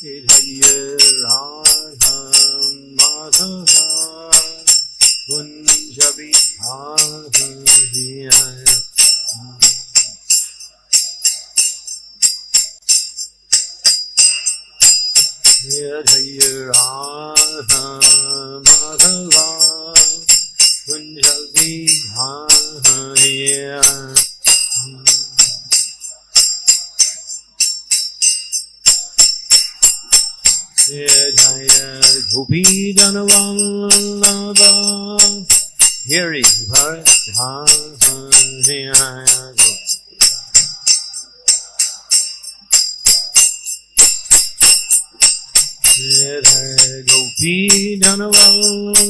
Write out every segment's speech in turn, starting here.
श्रीधैर्राधं Madhava कुञ्जविहाय धैर्रा गोपीधनवल्लभा Hare Bharat Hare Gopi Dhanavallabha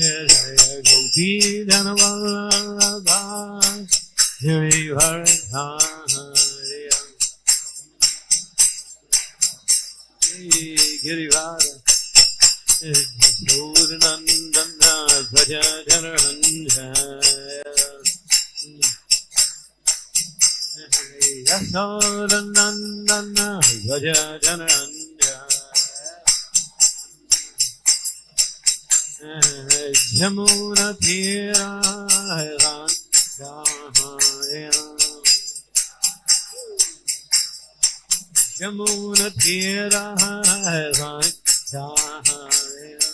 Jaya Gopi Janavallabha Giri Vardhariya Giri Vardhariya Sudanandana Bhaja Janaranjaya Yasodanandana Bhaja Janaranjaya Yamuna Tira Hazan Dahayan Yamuna Tira Hazan Dahayan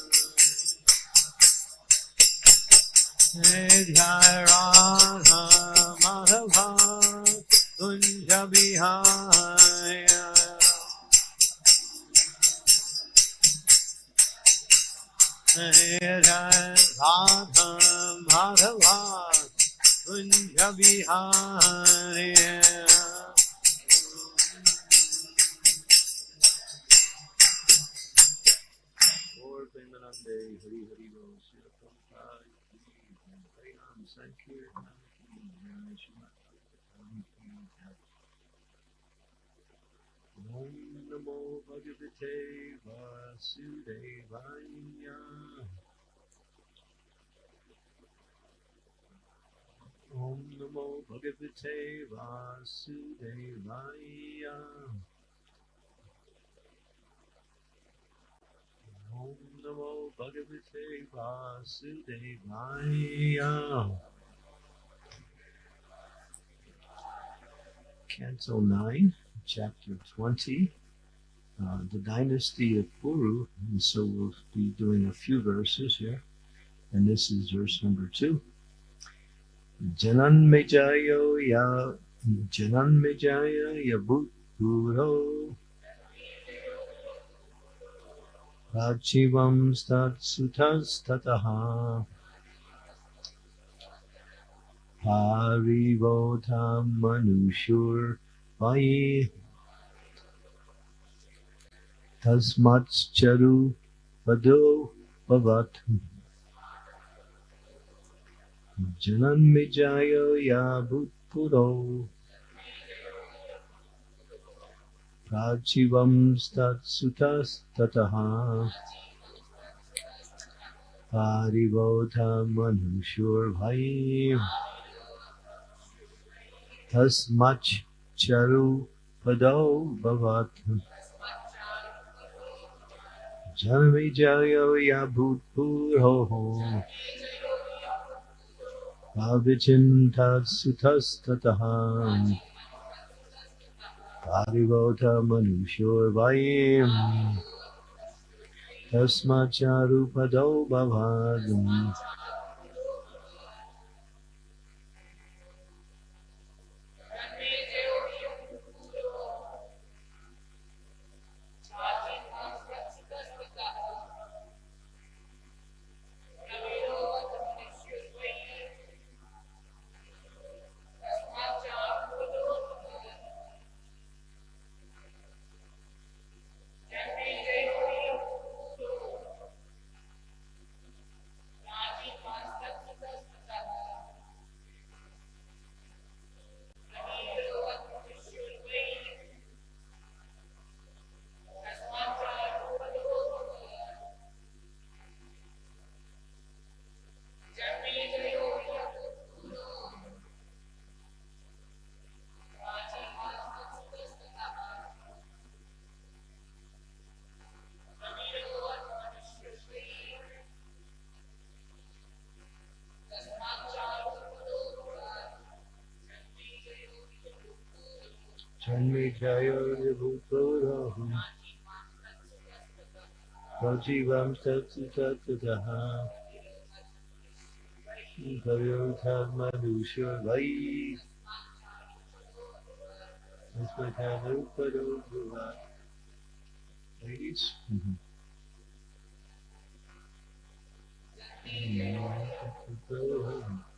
Hey Jai Raha Madhava Dunja Bihar जय जय Radha Hare Om Namo Bhagavate Vasudevaya. Om Namo Bhagavate Vasudevaya Om Namo Bhagavate Vasudevaya. Canto 9, Chapter 20, uh, the Dynasty of Puru. And so we'll be doing a few verses here. And this is verse number 2. जनन्मिजायो या जनन्मिजाय या भूतपूर्व राजीवं स्तत्सुतस्ततः हरिवोधं मनुषुर्वयि तस्मात्चरु पदो भवत् Vado Bhavat Jananmijaya Yabutpuro प्राचिवं तत्सुतस्ततः। पारिबोध मनुष्योर्भये तस्मच्चरुपदौ भवत्। जन्मविजयो या भूतपूर्वोः अविचिन्तत्सुतस्ततः पारिबोध तस्माच्चारुपदौ तस्माच्चारुपदौ भवादम् जन्मेजयोर्भूतोरहम् सजीवं तत्सुततः भव्योऽर्थमनुष्यो वै तस्मैतानुपदो भुवा Ladies? Mm-hmm. Mm-hmm.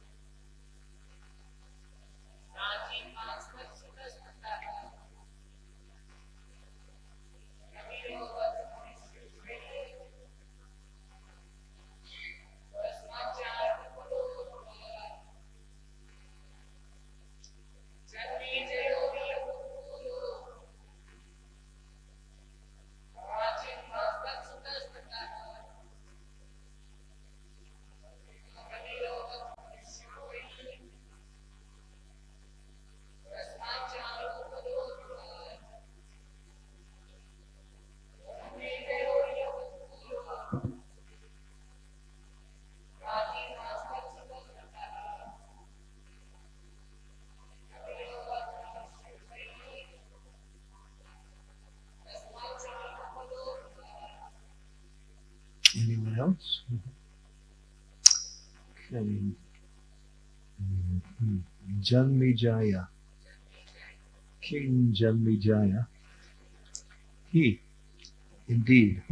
Janmijaya. King Janmijaya. He, indeed,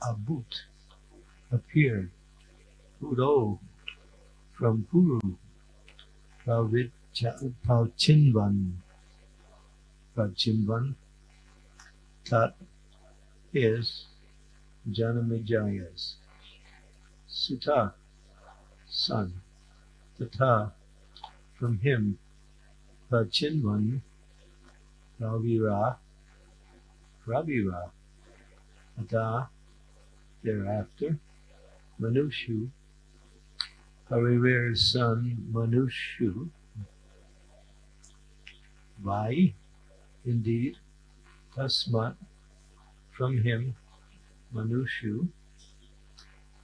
Abut, appeared, Puro, from Puru, Pravichinvan, Pravichinvan, that is Janamijaya's Sutta, son, Tata, from him, Prachinvan, Ravira, Ravira, Ata, thereafter, Manushu, Harivir's son, Manushu, Vai, indeed, Tasmat, from him, Manushu,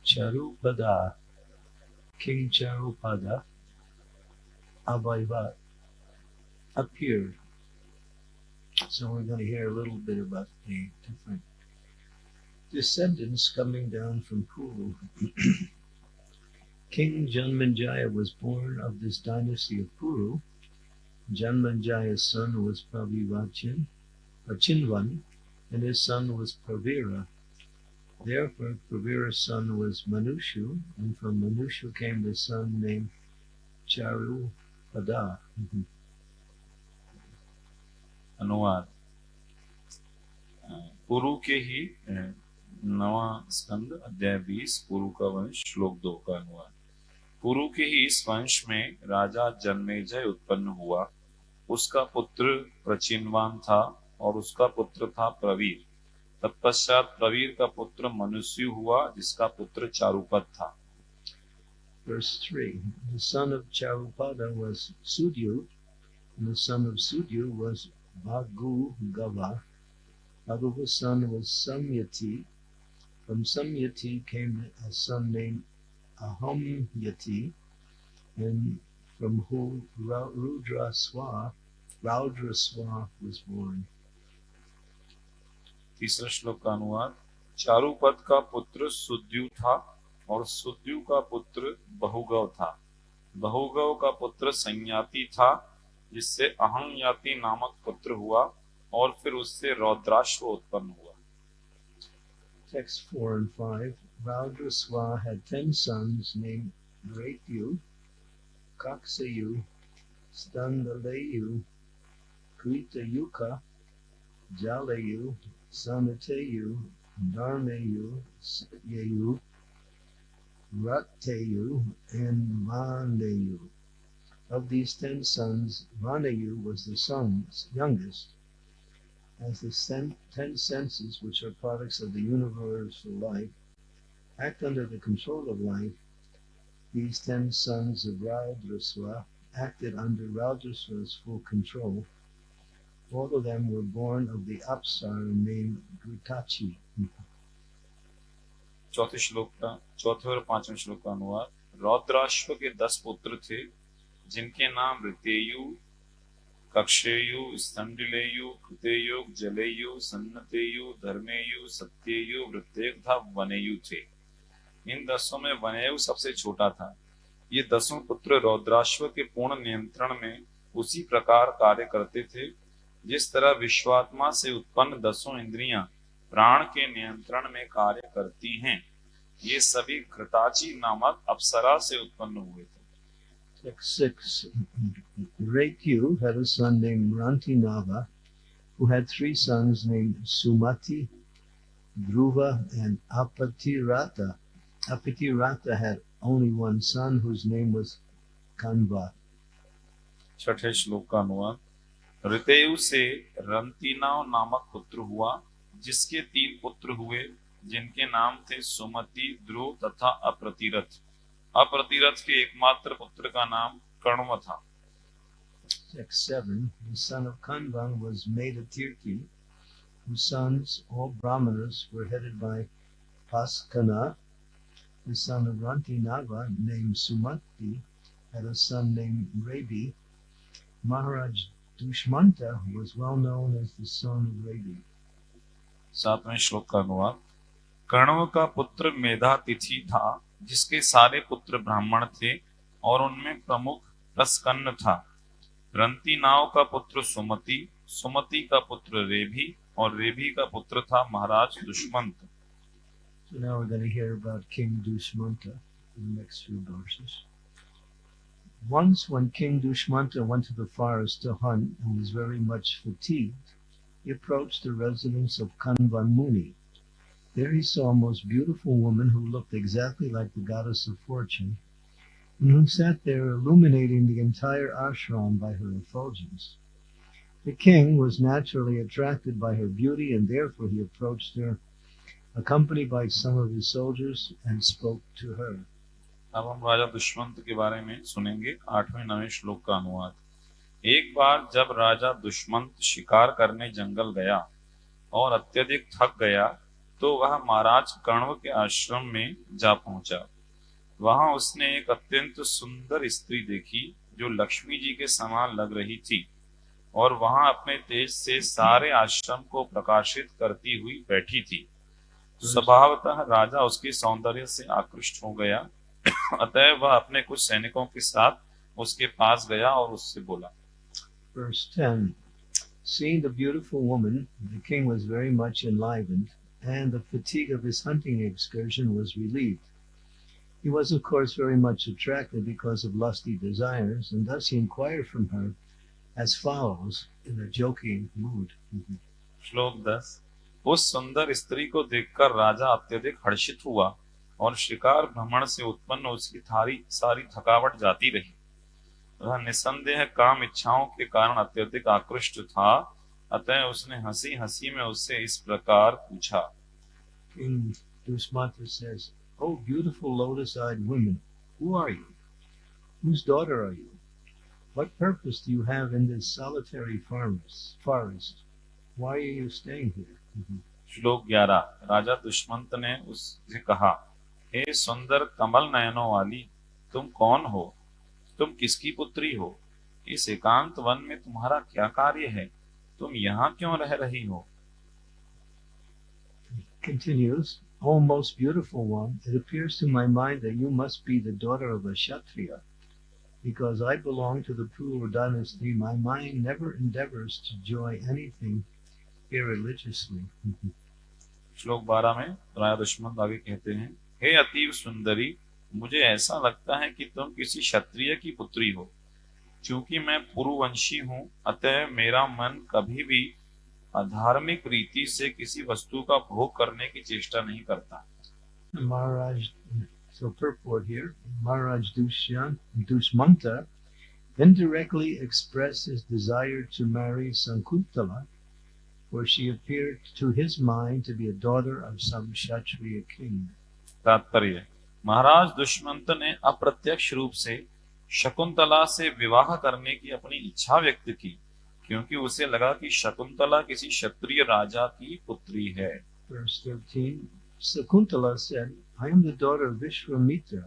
Charupada, King Charupada, Abhaivat, appeared. So we're going to hear a little bit about the different descendants coming down from Puru. King Janmanjaya was born of this dynasty of Puru. Janmanjaya's son was Pravivachin, Achinvan, and his son was Pravira. Therefore, Pravira's son was Manushu, and from Manushu came the son named Charupada. अनुवाद। पुरु के ही नवा स्कंद अध्याय बीस पुरु का वंश श्लोक दो का अनुवाद। पुरु के ही इस वंश में राजा जन्मेजय उत्पन्न हुआ। उसका पुत्र प्रचिनवान था और उसका पुत्र था प्रवीर। तत्पश्चात प्रवीर का पुत्र मनुष्य हुआ जिसका पुत्र चारुपद था। Verse 3 The son of Charupada was Sudyu, and the son of Sudyu was Bhagu Gava. Bhagu's son was Samyati. From Samyati came a son named Ahamyati, and from whom Ra- Rudraswa, Raudraswa was born. तीसरा श्लोक का अनुवाद चारुपद का पुत्र सुद्यु था और सुद्यु का पुत्र बहुगव था बहुगव का पुत्र संयाति था जिससे अहंयाति नामक पुत्र हुआ और फिर उससे रौद्राश्व उत्पन्न हुआ Text 4 and 5 Raudraswa had ten sons named Ratyu, Kaksayu, Standalayu, Kritayuka, Jalayu, Sanateyu, Dharmayu, Satyayu, Rateyu, and Vanayu. Of these ten sons, Vanayu was the son's youngest. As the ten senses, which are products of the universal life, act under the control of life, these ten sons of Raudraswa acted under Raudraswa's full control. All of them were born of the Apsara named Gritachi. चौथे श्लोक का, चौथे और पाँचवें श्लोक का अनुवाद। रौद्राश्व के दस पुत्र थे, जिनके नाम ऋतेयु, कक्षेयु, स्तंडिलेयु, कृतेयु, जलेयु, सन्नतेयु, धर्मेयु, सत्येयु वृत्तेय तथा वनेयु थे। इन दसों में वनेयु सबसे छोटा था। ये दसों पुत्र रौद्राश्व के पूर्ण नियंत्रण में उसी प्रकार कार्य करते थे, जिस तरह विश्वात्मा से उत्पन्न दसों इंद्रियाँ प्राण के नियंत्रण में कार्य करती हैं ये सभी घृताची नामक अप्सरा से उत्पन्न हुए थे Text 6 Rekyu had a son named Rantinava, who had three sons named Sumati, Dhruva, and Apatirata. Apatirata had only one son whose name was Kanva. छठे श्लोक का अनुवाद ऋतेयु से रंतीनाव नामक पुत्र हुआ जिसके तीन पुत्र हुए जिनके नाम थे सुमति ध्रुव तथा अप्रतिरथ अप्रतिरथ के एकमात्र पुत्र का नाम कर्णव था Text 7 The son of Kanva was Medatirti, whose sons, all Brahmanas, were headed by Paskana. The son of Rantinava, named Sumati, had a son named Rabi. Maharaj Dushmanta was well known as the son of Rabi. सातवें श्लोक का अनुवाद कर्णव का पुत्र मेधा तिथि था जिसके सारे पुत्र ब्राह्मण थे और उनमें प्रमुख प्रस्कन्न था रंती नाव का पुत्र सुमति सुमति का पुत्र रेभी और रेभी का पुत्र था महाराज Dushmant So now we're going to hear about King Dushmanta in the next few verses. Once, when King Dushmanta went to the forest to hunt and was very much fatigued, he approached the residence of Kanvan Muni. There he saw a most beautiful woman who looked exactly like the goddess of fortune, and who sat there illuminating the entire ashram by her effulgence. The king was naturally attracted by her beauty, and therefore he approached her accompanied by some of his soldiers, and spoke to her. अब हम राजा दुष्मंत के बारे में सुनेंगे आठवें नवें श्लोक का अनुवाद एक बार जब राजा दुष्मंत शिकार करने जंगल गया और अत्यधिक थक गया तो वह महाराज कण्व के आश्रम में जा पहुँचा। वहाँ उसने एक अत्यंत सुंदर स्त्री देखी, जो लक्ष्मी जी के समान लग रही थी और वहाँ अपने तेज से सारे आश्रम को प्रकाशित करती हुई बैठी थी। स्वभावतः राजा उसके सौंदर्य से आकृष्ट हो गया। अतः वह अपने कुछ सैनिकों के साथ उसके पास गया और उससे बोला Verse 10 Seeing the beautiful woman, the king was very much enlivened, and the fatigue of his hunting excursion was relieved. He was, of course, very much attracted because of lusty desires, and thus he inquired from her as follows in a joking mood. श्लोक दस उस सुंदर स्त्री को देखकर राजा अत्यधिक हर्षित हुआ और शिकार भ्रमण से उत्पन्न उसकी थारी सारी थकावट जाती रही वह निसंदेह काम इच्छाओं के कारण अत्यधिक आकृष्ट था अतः उसने हँसी हँसी में उससे इस प्रकार पूछा King Dusmanta says, Oh, beautiful lotus eyed women, who are you? Whose daughter are you? What purpose do you have in this solitary forest? forest? Why are you staying here? श्लोक ग्यारह राजा दुष्मंत ने उससे कहा हे सुंदर कमल नयनों वाली तुम कौन हो तुम किसकी पुत्री हो इस एकांत वन में तुम्हारा क्या कार्य है तुम यहाँ क्यों रह रही हो Continues, O most beautiful one, it appears to my mind that you must be the daughter of a Kshatriya. Because I belong to the Puru dynasty, my mind never endeavors to enjoy anything irreligiously. श्लोक बारह में राजा दुश्मन आगे कहते हैं हे अतीव सुंदरी मुझे ऐसा लगता है कि तुम किसी क्षत्रिय की पुत्री हो क्योंकि मैं पुरुवंशी हूँ अतः मेरा मन कभी भी अधार्मिक रीति से किसी वस्तु का भोग करने की चेष्टा नहीं करता Maharaj, so purport here, Maharaj Dushyan, Dushmanta indirectly expressed his desire to marry Sankuntala, for she appeared to his mind to be a daughter of some Kshatriya king. तात्पर्य महाराज दुष्मंत ने अप्रत्यक्ष रूप से शकुंतला से विवाह करने की अपनी इच्छा व्यक्त की क्योंकि उसे लगा कि शकुंतला किसी क्षत्रिय राजा की पुत्री है Verse 13 Sakuntala said, I am the daughter of Vishwamitra.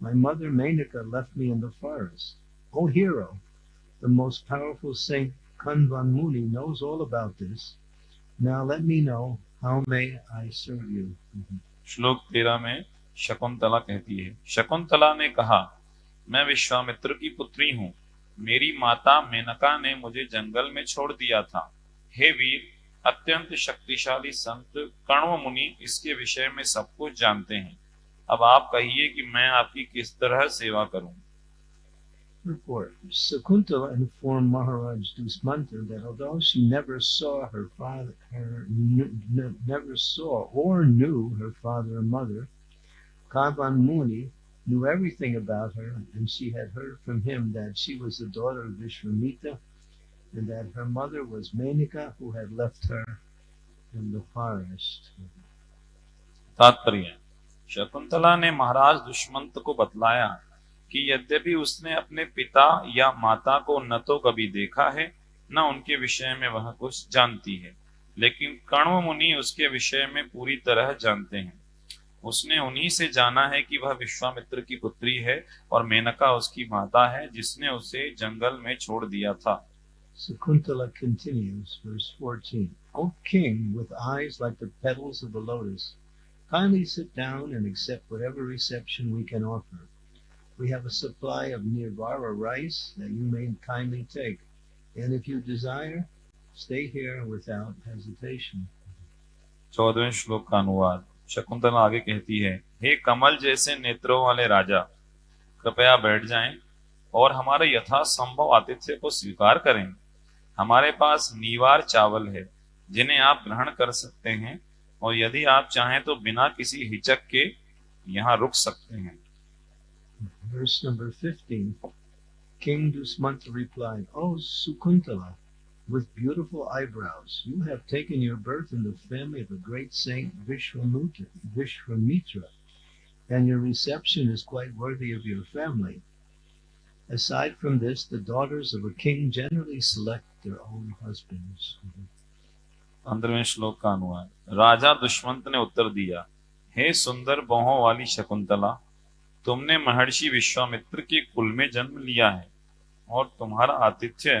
My mother Menaka left me in the forest. O hero, the most powerful saint Kanvan Muni knows all about this. Now let me know how may I serve you. श्लोक तेरह में शकुंतला कहती है शकुंतला ने कहा मैं विश्वामित्र की पुत्री हूँ मेरी माता मेनका ने मुझे जंगल में छोड़ दिया था हे वीर अत्यंत शक्तिशाली संत कण्व मुनि इसके विषय में सब कुछ जानते हैं अब आप कहिए कि मैं आपकी किस तरह सेवा करूँ Report. Sakuntala informed Maharaj Dusmanta that although she never saw her father, her never saw or knew her father or mother, Kavan Muni knew everything about her, and she had heard from him that she was the daughter of Vishwamitra, and that her mother was Menika, who had left her in the forest. तात्पर्य शकुंतला ने महाराज दुष्मंत को बतलाया कि यद्यपि उसने अपने पिता या माता को न तो कभी देखा है न उनके विषय में वह कुछ जानती है लेकिन कण्व मुनि उसके विषय में पूरी तरह जानते हैं उसने उन्हीं से जाना है कि वह विश्वामित्र की पुत्री है और मेनका उसकी माता है जिसने उसे जंगल में छोड़ दिया था Sakuntala continues, verse 14. O king, with eyes like the petals of the lotus, kindly sit down and accept whatever reception we can offer. We have a supply of nirvara rice that you may kindly take, and if you desire, stay here without hesitation. चौदहवें श्लोक का अनुवाद शकुंतला आगे कहती है हे कमल जैसे नेत्रों वाले राजा कृपया बैठ जाएँ और हमारे यथासंभव आतिथ्य को स्वीकार करें हमारे पास नीवार चावल है जिन्हें आप ग्रहण कर सकते हैं और यदि आप चाहें तो बिना किसी हिचक के यहाँ रुक सकते हैं Verse number 15. King Dusmanta replied, O Sukuntala, with beautiful eyebrows, you have taken your birth in the family of a great saint Vishwamitra, Vishwamitra, and your reception is quite worthy of your family. Aside from this, the daughters of a king generally select their own husbands. पंद्रहवें श्लोक का अनुवाद राजा दुष्मंत ने उत्तर दिया हे सुंदर बहों वाली शकुंतला तुमने महर्षि विश्वामित्र के कुल में जन्म लिया है और तुम्हारा आतिथ्य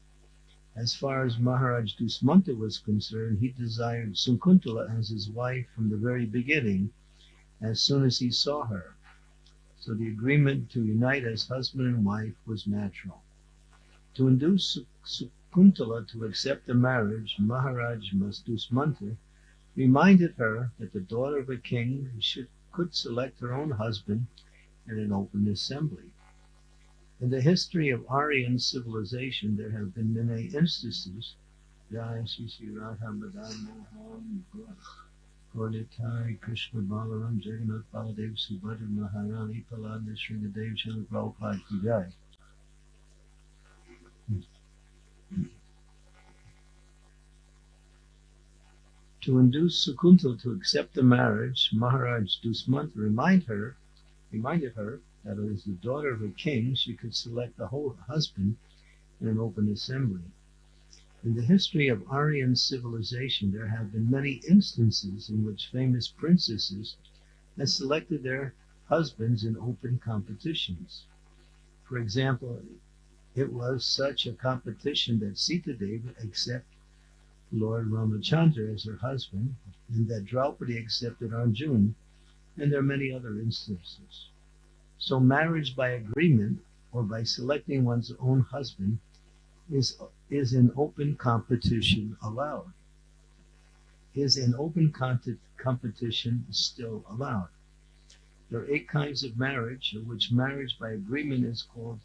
As far as Maharaj Dusmanta was concerned, he desired Sunkuntala as his wife from the very beginning, as soon as he saw her. So the agreement to unite as husband and wife was natural. To induce Su- Su- to accept the marriage, Maharaj Mastusmanta reminded her that the daughter of a king should, could select her own husband in an open assembly. In the history of Aryan civilization, there have been many instances. Krishna Balaram Jagannath Baladev Subhadra Maharani Palanda Prabhupada. To induce Sakuntal to accept the marriage, Maharaj Dusmant remind her, reminded her that as the daughter of a king, she could select a whole husband in an open assembly. In the history of Aryan civilization, there have been many instances in which famous princesses have selected their husbands in open competitions. For example, it was such a competition that Sita Devi accepted Lord Ramachandra as her husband, and that Draupadi accepted Arjun, and there are many other instances. So marriage by agreement or by selecting one's own husband is, is in open competition allowed. Is an open competition still allowed. There are eight kinds of marriage, of which marriage by agreement is called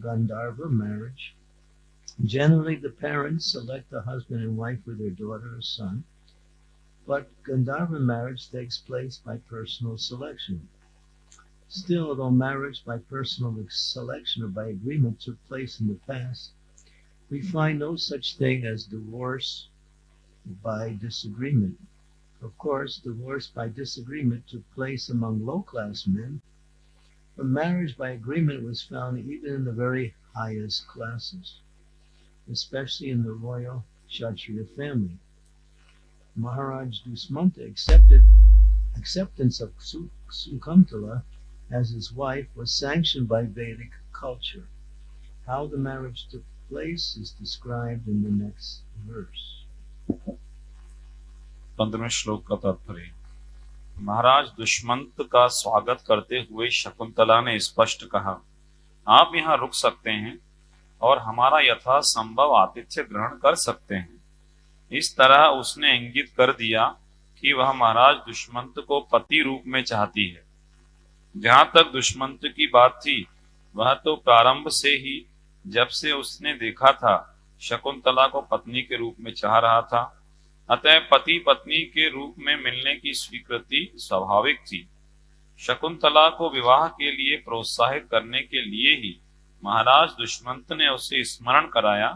Gandharva marriage, Generally, the parents select a husband and wife for their daughter or son, but Gandharva marriage takes place by personal selection. Still, although marriage by personal selection or by agreement took place in the past, we find no such thing as divorce by disagreement. Of course, divorce by disagreement took place among low class men, but marriage by agreement was found even in the very highest classes especially in the royal Kshatriya family. Maharaj Dusmanta accepted acceptance of Sukuntala as his wife was sanctioned by Vedic culture. How the marriage took place is described in the next verse. Maharaj Dushmant का स्वागत करते हुए शकुंतला ने स्पष्ट कहा, आप यहाँ रुक सकते हैं और हमारा यथा संभव आतिथ्य ग्रहण कर सकते हैं इस तरह उसने इंगित कर दिया कि वह महाराज दुष्मंत को पति रूप में चाहती है जहाँ तक दुष्मंत की बात थी, वह तो प्रारंभ से ही जब से उसने देखा था, शकुंतला को पत्नी के रूप में चाह रहा था। अतः पति पत्नी के रूप में मिलने की स्वीकृति स्वाभाविक थी। शकुंतला को विवाह के लिए प्रोत्साहित करने के लिए ही महाराज दुष्मंत ने उसे स्मरण कराया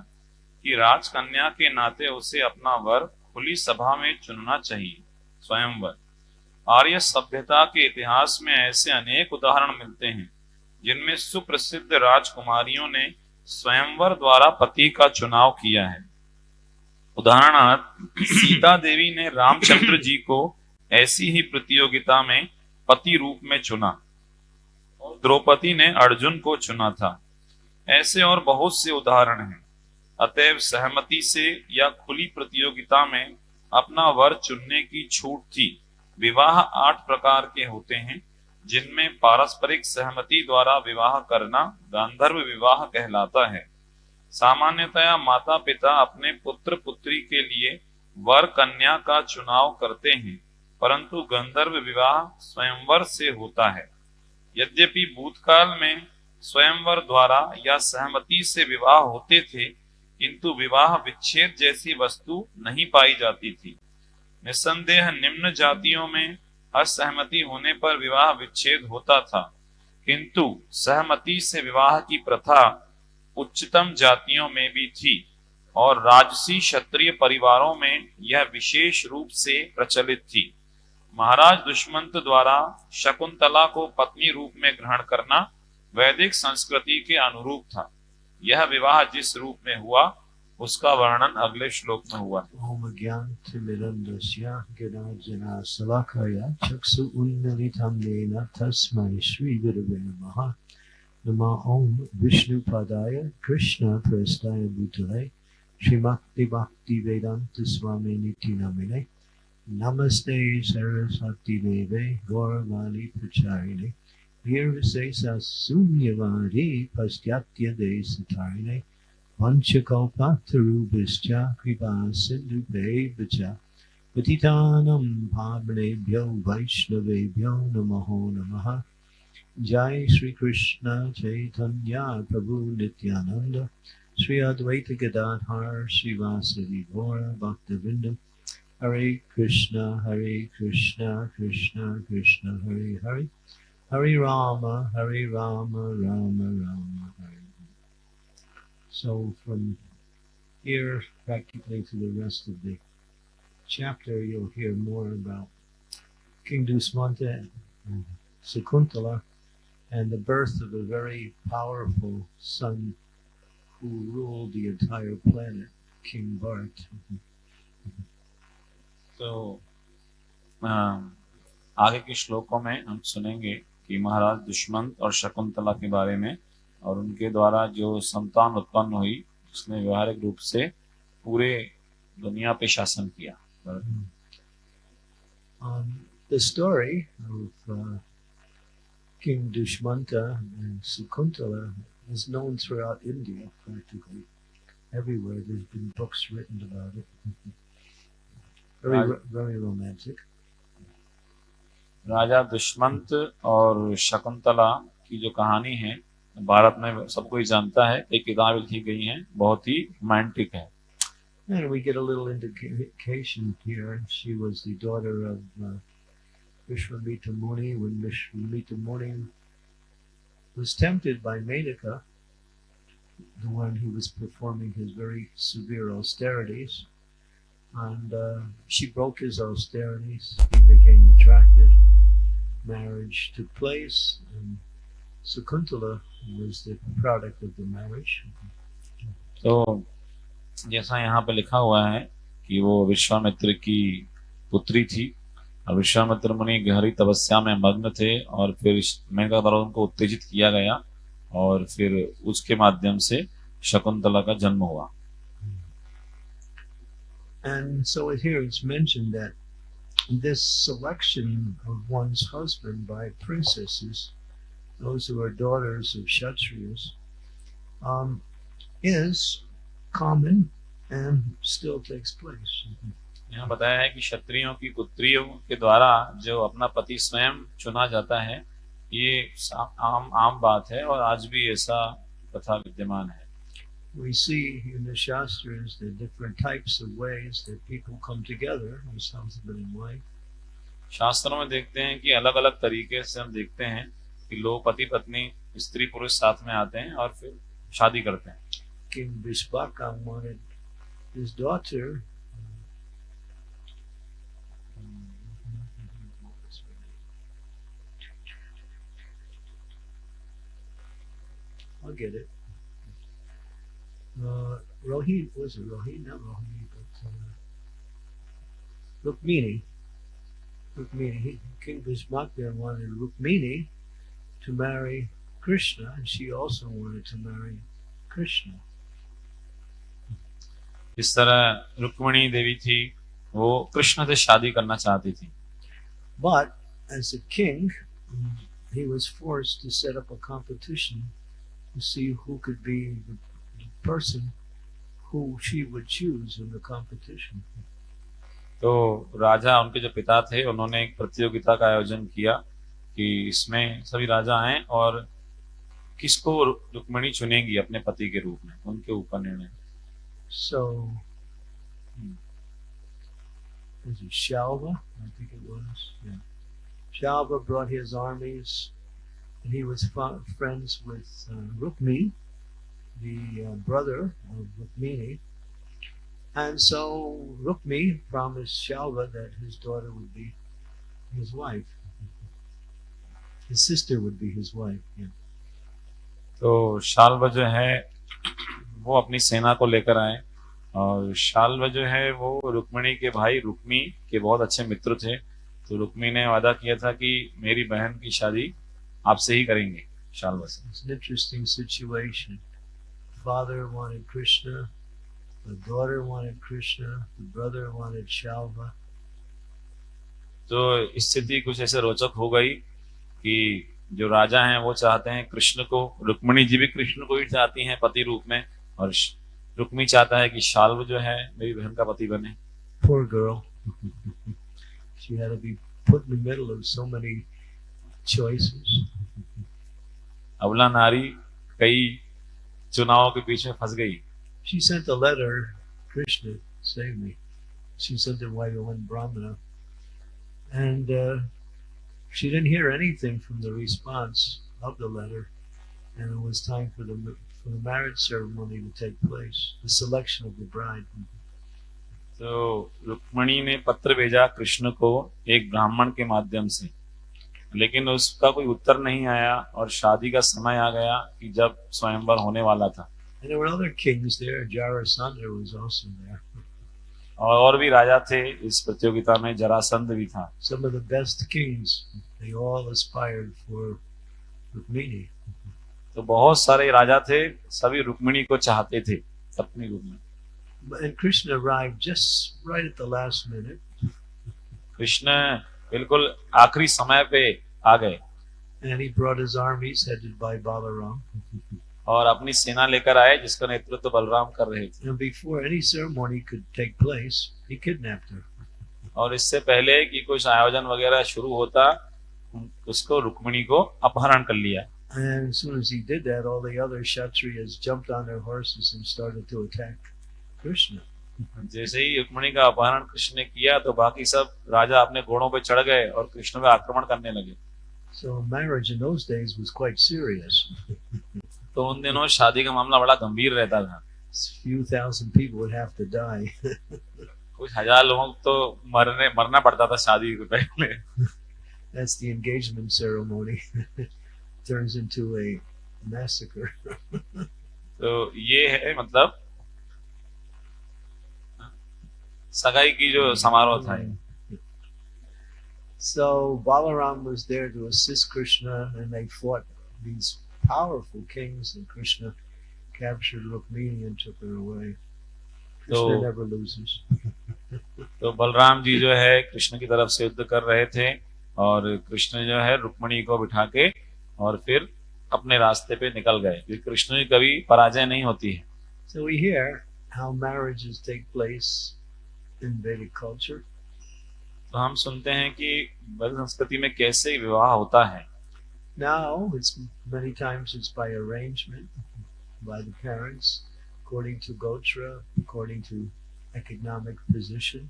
कि राजकन्या के नाते उसे अपना वर खुली सभा में चुनना चाहिए, स्वयंवर। आर्य सभ्यता के इतिहास में ऐसे अनेक उदाहरण मिलते हैं, जिनमें सुप्रसिद्ध राजकुमारियों ने स्वयंवर द्वारा पति का चुनाव किया है। उदाहरणार्थ, सीता देवी ने रामचंद्र जी को ऐसी ही प्रतियोगिता में पति रूप में चुना और द्रौपदी ने अर्जुन को चुना था। ऐसे और बहुत से उदाहरण हैं। अतएव सहमति से या खुली प्रतियोगिता में अपना वर चुनने की छूट थी। विवाह आठ प्रकार के होते हैं, जिनमें पारस्परिक सहमति द्वारा विवाह करना गांधर्व विवाह कहलाता है। सामान्यतया माता पिता अपने पुत्र पुत्री के लिए वर कन्या का चुनाव करते हैं, परंतु गंधर्व विवाह स्वयंवर से होता है। यद्यपि भूतकाल में स्वयंवर द्वारा या सहमति से विवाह होते थे, किंतु विवाह विच्छेद जैसी वस्तु नहीं पाई जाती थी। निसंदेह निम्न जातियों में असहमति होने पर विवाह विच्छेद होता था। किंतु सहमति से विवाह की प्रथा उच्चतम जातियों में भी थी और राजसी क्षत्रिय परिवारों में यह विशेष रूप से प्रचलित थी। महाराज दुष्मंत द्वारा शकुंतला को पत्नी रूप में ग्रहण करना वैदिक संस्कृति के अनुरूप था। यह विवाह जिस रूप में हुआ उसका वर्णन अगले श्लोक में हुआ। श्रीगुरवे नमः ओम विष्णुपदाय कृष्ण प्रस्ताय भूतले श्रीमक्ति भक्ति वेदांत स्वामी निति नमिने नमस्ते सरस्वती देवे गौरवाणी प्रचारिणे। Pastyatya Desatarine Vanchakalpatarubhischa kripa sindhubheva Patitanam bhavnebhyo vaishnavebhyo namaho namaha Jai Sri Krishna Chaitanya Prabhu Nityananda Sri Advaita Gadadhar Srivasadi Gaura Bhaktavinda Hare Krishna Hare Krishna Krishna Krishna Hare Hare Hare Rama Hare Rama Rama Rama Hare So from here practically to the rest of the chapter you'll hear more about King Dusmanta and Sakuntala and the birth of a very powerful son who ruled the entire planet, King Bharat. तो आगे के श्लोकों में हम सुनेंगे कि महाराज दुष्मंत और शकुंतला के बारे में और उनके द्वारा जो संतान उत्पन्न हुई उसने व्यवहारिक रूप से पूरे दुनिया पे शासन किया um, the story of uh, King Dushmanta and Sukuntala is known throughout India practically. Everywhere there's been books written about it. very, very romantic. राजा दुष्मंत और शकुंतला की जो कहानी है भारत में सब कोई जानता है एक किताब लिखी गई है बहुत ही रोमांटिक है And we get a little indication here. She was the daughter of uh, Vishwamita Muni when Vishwamita Muni was tempted by Menaka, the one who was performing his very severe austerities, and uh, she broke his austerities. He became attracted. Marriage took place, and Sakuntala was the product of the marriage. So, जैसा यहाँ पे लिखा हुआ है कि वो विश्वामित्र की पुत्री थी और विश्वामित्र मुनि गहरी तपस्या में मग्न थे और फिर मेघा द्वारा उनको उत्तेजित किया गया और फिर उसके माध्यम से शकुंतला का जन्म हुआ And so here it's mentioned that this selection of one's husband by princesses, those who are daughters of Kshatriyas, um, is common and still takes place. यहाँ बताया है कि क्षत्रियों की पुत्रियों के द्वारा जो अपना पति स्वयं चुना जाता है ये आम आम बात है और आज भी ऐसा कथा विद्यमान है We see in the Shastras the different types of ways that people come together as husband and wife. शास्त्रों में देखते हैं कि अलग अलग तरीके से हम देखते हैं कि लोग पति पत्नी स्त्री पुरुष साथ में आते हैं और फिर शादी करते हैं King Vishwaka wanted his daughter I'll get it. Uh, Rohini, was it Rohini? Not Rohini, but uh, Rukmini. Rukmini. King Vishmakya wanted Rukmini to marry Krishna, and she also wanted to marry Krishna. इस तरह रुक्मणी देवी थी वो कृष्ण से शादी करना चाहती थी But as a king, he was forced to set up a competition to see who could be the, the person who she would choose in the competition. तो राजा उनके जो पिता थे उन्होंने एक प्रतियोगिता का आयोजन किया कि इसमें सभी राजा आए और किसको रुक्मणी चुनेंगी अपने पति के रूप में उनके ऊपर निर्णय So, Shalva? I think it was. Yeah. Shalva brought his armies and he was friends with uh, Rukmi, the uh, brother of Rukmini. And so Rukmi promised Shalva that his daughter would be his wife. his sister would be his wife. Yeah. तो शाल्व जो है वो अपनी सेना को लेकर आए और शाल्व जो है वो रुक्मणी के भाई रुक्मी के बहुत अच्छे मित्र थे तो रुक्मी ने वादा किया था कि मेरी बहन की शादी आपसे ही करेंगे तो स्थिति कुछ ऐसे रोचक हो गई कि जो राजा हैं वो चाहते हैं कृष्ण को रुक्मणी जी भी कृष्ण को ही चाहती हैं पति रूप में और रुक्मी चाहता है कि शाल्व जो है मेरी बहन का पति बने Poor girl. she had to be put in the middle of so many choices. अबला नारी कई चुनावों के बीच में फंस गई She sent a letter, Krishna, save me. She sent it while one Brahmana. And uh, she didn't hear anything from the response of the letter. And it was time for the, for the marriage ceremony to take place, the selection of the bride. तो रुक्मणी ने पत्र भेजा कृष्ण को एक ब्राह्मण के माध्यम से लेकिन उसका कोई उत्तर नहीं आया और शादी का समय आ गया कि जब स्वयंवर होने वाला था And there were other kings there. Jarasandha was also there. और और भी राजा थे इस प्रतियोगिता में जरासंध भी था They all aspired for Rukmini. तो बहुत सारे राजा थे सभी रुक्मिणी को चाहते थे अपनी रूप में And Krishna arrived just right at the last minute. Krishna बिल्कुल आखिरी समय पे आ गए And he brought his armies headed by Balaram. और अपनी सेना लेकर आए जिसका नेतृत्व बलराम कर रहे थे And before any ceremony could take place, he kidnapped her. और इससे पहले कि कुछ आयोजन वगैरह शुरू होता उसको रुक्मिणी को अपहरण कर लिया And as soon as he did that, all the other Kshatriyas jumped on their horses and started to attack Krishna. जैसे ही रुक्मिणी का अपहरण कृष्ण ने किया तो बाकी सब राजा अपने घोड़ों पे चढ़ गए और कृष्ण पे आक्रमण करने लगे So marriage in those days was quite serious. तो उन दिनों शादी का मामला बड़ा गंभीर रहता था few thousand people would have to die. कुछ हज़ार लोगों को तो मरने मरना पड़ता था शादी के पहले That's the engagement ceremony. Turns into a massacre. तो ये है मतलब सगाई की जो समारोह था ये। So Balaram was there to assist Krishna, and they fought these powerful kings, and Krishna captured Rukmini and took her away. Krishna So- never loses. तो बलराम जी जो है कृष्ण की तरफ से युद्ध कर रहे थे और कृष्ण जो है रुक्मणी को बिठा के और फिर अपने रास्ते पे निकल गए क्योंकि कृष्ण की कभी पराजय नहीं होती है So we hear how marriages take place in Vedic culture. तो हम सुनते हैं कि वैदिक संस्कृति में कैसे विवाह होता है Now it's many times it's by arrangement by the parents, according to gotra, according to economic position.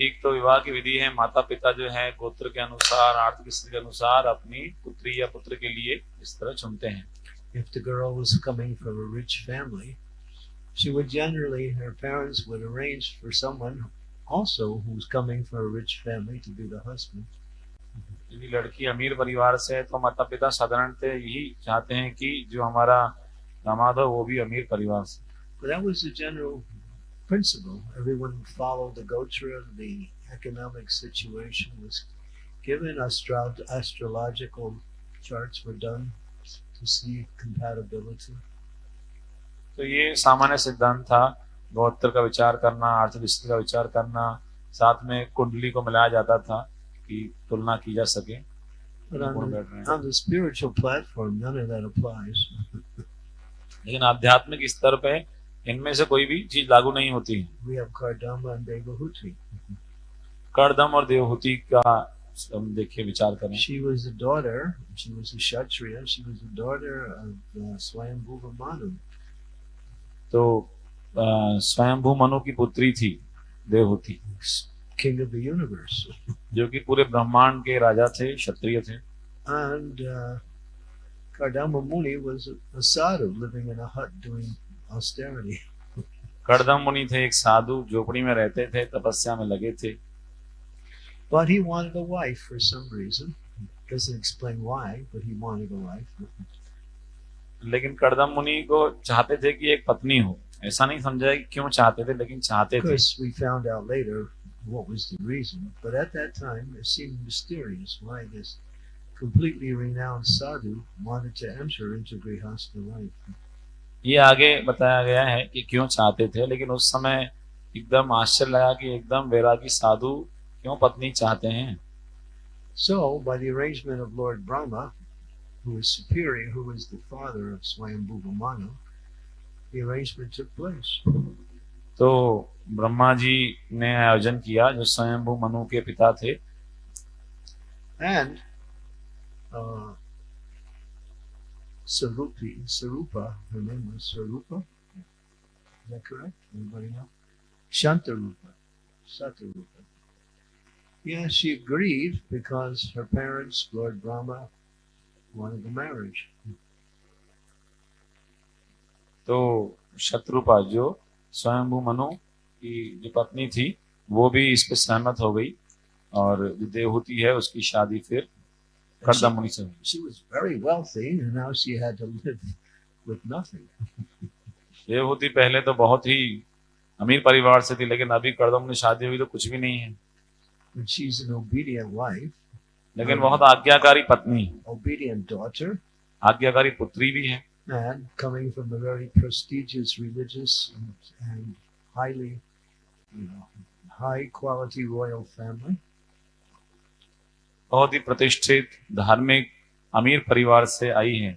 एक तो विवाह की विधि है माता पिता जो है गोत्र के अनुसार आर्थिक स्थिति के अनुसार अपनी पुत्री या पुत्र के लिए इस तरह चुनते हैं If the girl was coming from a rich family, she would generally her parents would arrange for someone also who's coming from a rich family to be the husband. यदि लड़की अमीर परिवार से है तो माता पिता साधारणतः यही चाहते हैं कि जो हमारा दामाद हो वो भी अमीर परिवार से But that was the general principle. Everyone followed the gotra, the economic situation was given, astro- astrological charts were done to see compatibility. तो ये सामान्य सिद्धांत था गोत्र का विचार करना आर्थिक स्थिति का विचार करना साथ में कुंडली को मिलाया जाता था कि तुलना की जा सके But on the, हैं on the spiritual platform, none of that applies. लेकिन आध्यात्मिक स्तर पे इनमें से कोई भी चीज़ लागू नहीं होती है। कर्दम और देवहूति का हम देखिए विचार करें। तो स्वयं भू मनु की पुत्री थी Devahuti king of the universe जो कि पूरे ब्रह्मांड के राजा थे क्षत्रिय थे। एंड कर्दम मुनि वॉज़ अ सारू लिविंग इन अ हट डूइंग austerity. करदम मुनि थे एक साधु झोपड़ी में रहते थे तपस्या में लगे थे But he wanted a wife for some reason. Doesn't explain why, but he wanted a wife. लेकिन करदम मुनि को चाहते थे कि एक पत्नी हो ऐसा नहीं समझा कि क्यों चाहते थे लेकिन चाहते थे we found out later what was the reason. But at that time, it seemed mysterious why this completely renowned sadhu wanted to enter into Grihastha life. ये आगे बताया गया है कि क्यों चाहते थे लेकिन उस समय एकदम आश्चर्य लगा कि एकदम वैरागी साधु क्यों पत्नी चाहते हैं So, by the arrangement of Lord Brahma, who was superior, who was the father of Swayambhuva Manu, the arrangement took place. तो ब्रह्मा जी ने आयोजन किया जो स्वयंभू मनु के पिता थे And uh, Sarupi, Sarupa, her name was Sarupa. Is that correct? Anybody know? Shantarupa. Satarupa. Yeah, she agreed because her parents, Lord Brahma, wanted the marriage. तो शत्रुपा जो स्वयंभू मनु की जो पत्नी थी वो भी इस पे सहमत हो गई और जो देवहूति है उसकी शादी फिर हुई She was very wealthy, and now she had to live with nothing. Devahuti पहले तो बहुत ही अमीर परिवार से थी लेकिन अभी करदम मुनि शादी हुई तो कुछ भी नहीं है And she's an obedient wife, लेकिन बहुत आज्ञाकारी पत्नी obedient daughter, आज्ञाकारी पुत्री भी है and coming from a very prestigious religious and, and highly you know high quality royal family बहुत ही प्रतिष्ठित धार्मिक अमीर परिवार से आई है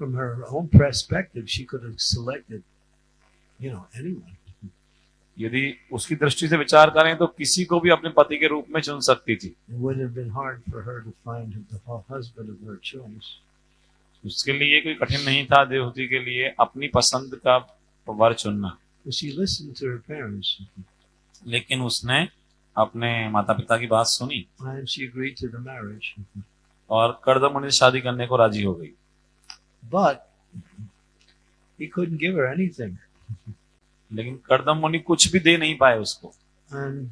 from her own perspective she could have selected you know anyone यदि उसकी दृष्टि से विचार करें तो किसी को भी अपने पति के रूप में चुन सकती थी उसके लिए कोई कठिन नहीं था देवहूति के लिए अपनी पसंद का वर चुनना लेकिन उसने अपने माता पिता की बात सुनी and she agreed to the marriage और करदम से शादी करने को राज़ी हो गई but he couldn't give her anything लेकिन करदम मुनि कुछ भी दे नहीं पाए उसको and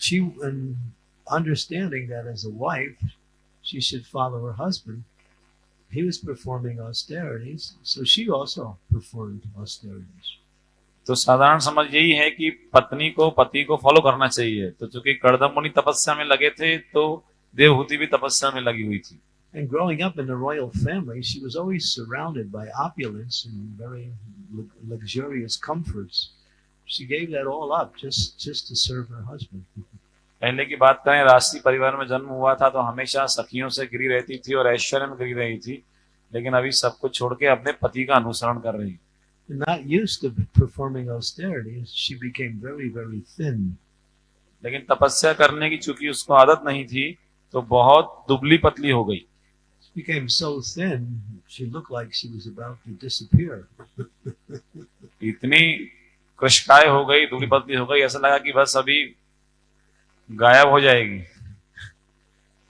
she and understanding that as a wife she should follow her husband he was performing austerities so she also performed austerities तो साधारण समझ यही है कि पत्नी को पति को फॉलो करना चाहिए। तो चूँकि करदम मुनि तपस्या में लगे थे तो देवहूति भी तपस्या में लगी हुई थी। And growing up in the royal family she was always surrounded by opulence and very luxurious comforts. She gave that all up just just to serve her husband. पहले की बात करें राष्ट्रीय परिवार में जन्म हुआ था तो हमेशा सखियों से गिरी रहती थी और ऐश्वर्य में गिरी रही थी। लेकिन अभी सब कुछ छोड़ के अपने पति का अनुसरण कर रही है। and not used to performing austerities she became very very thin लेकिन तपस्या करने की चूंकि उसको आदत नहीं थी तो बहुत दुबली पतली हो गई She became so thin, she looked like she was about to disappear. इतनी कृषकाय हो गई दुबली पतली हो गई ऐसा लगा कि बस अभी गायब हो जाएगी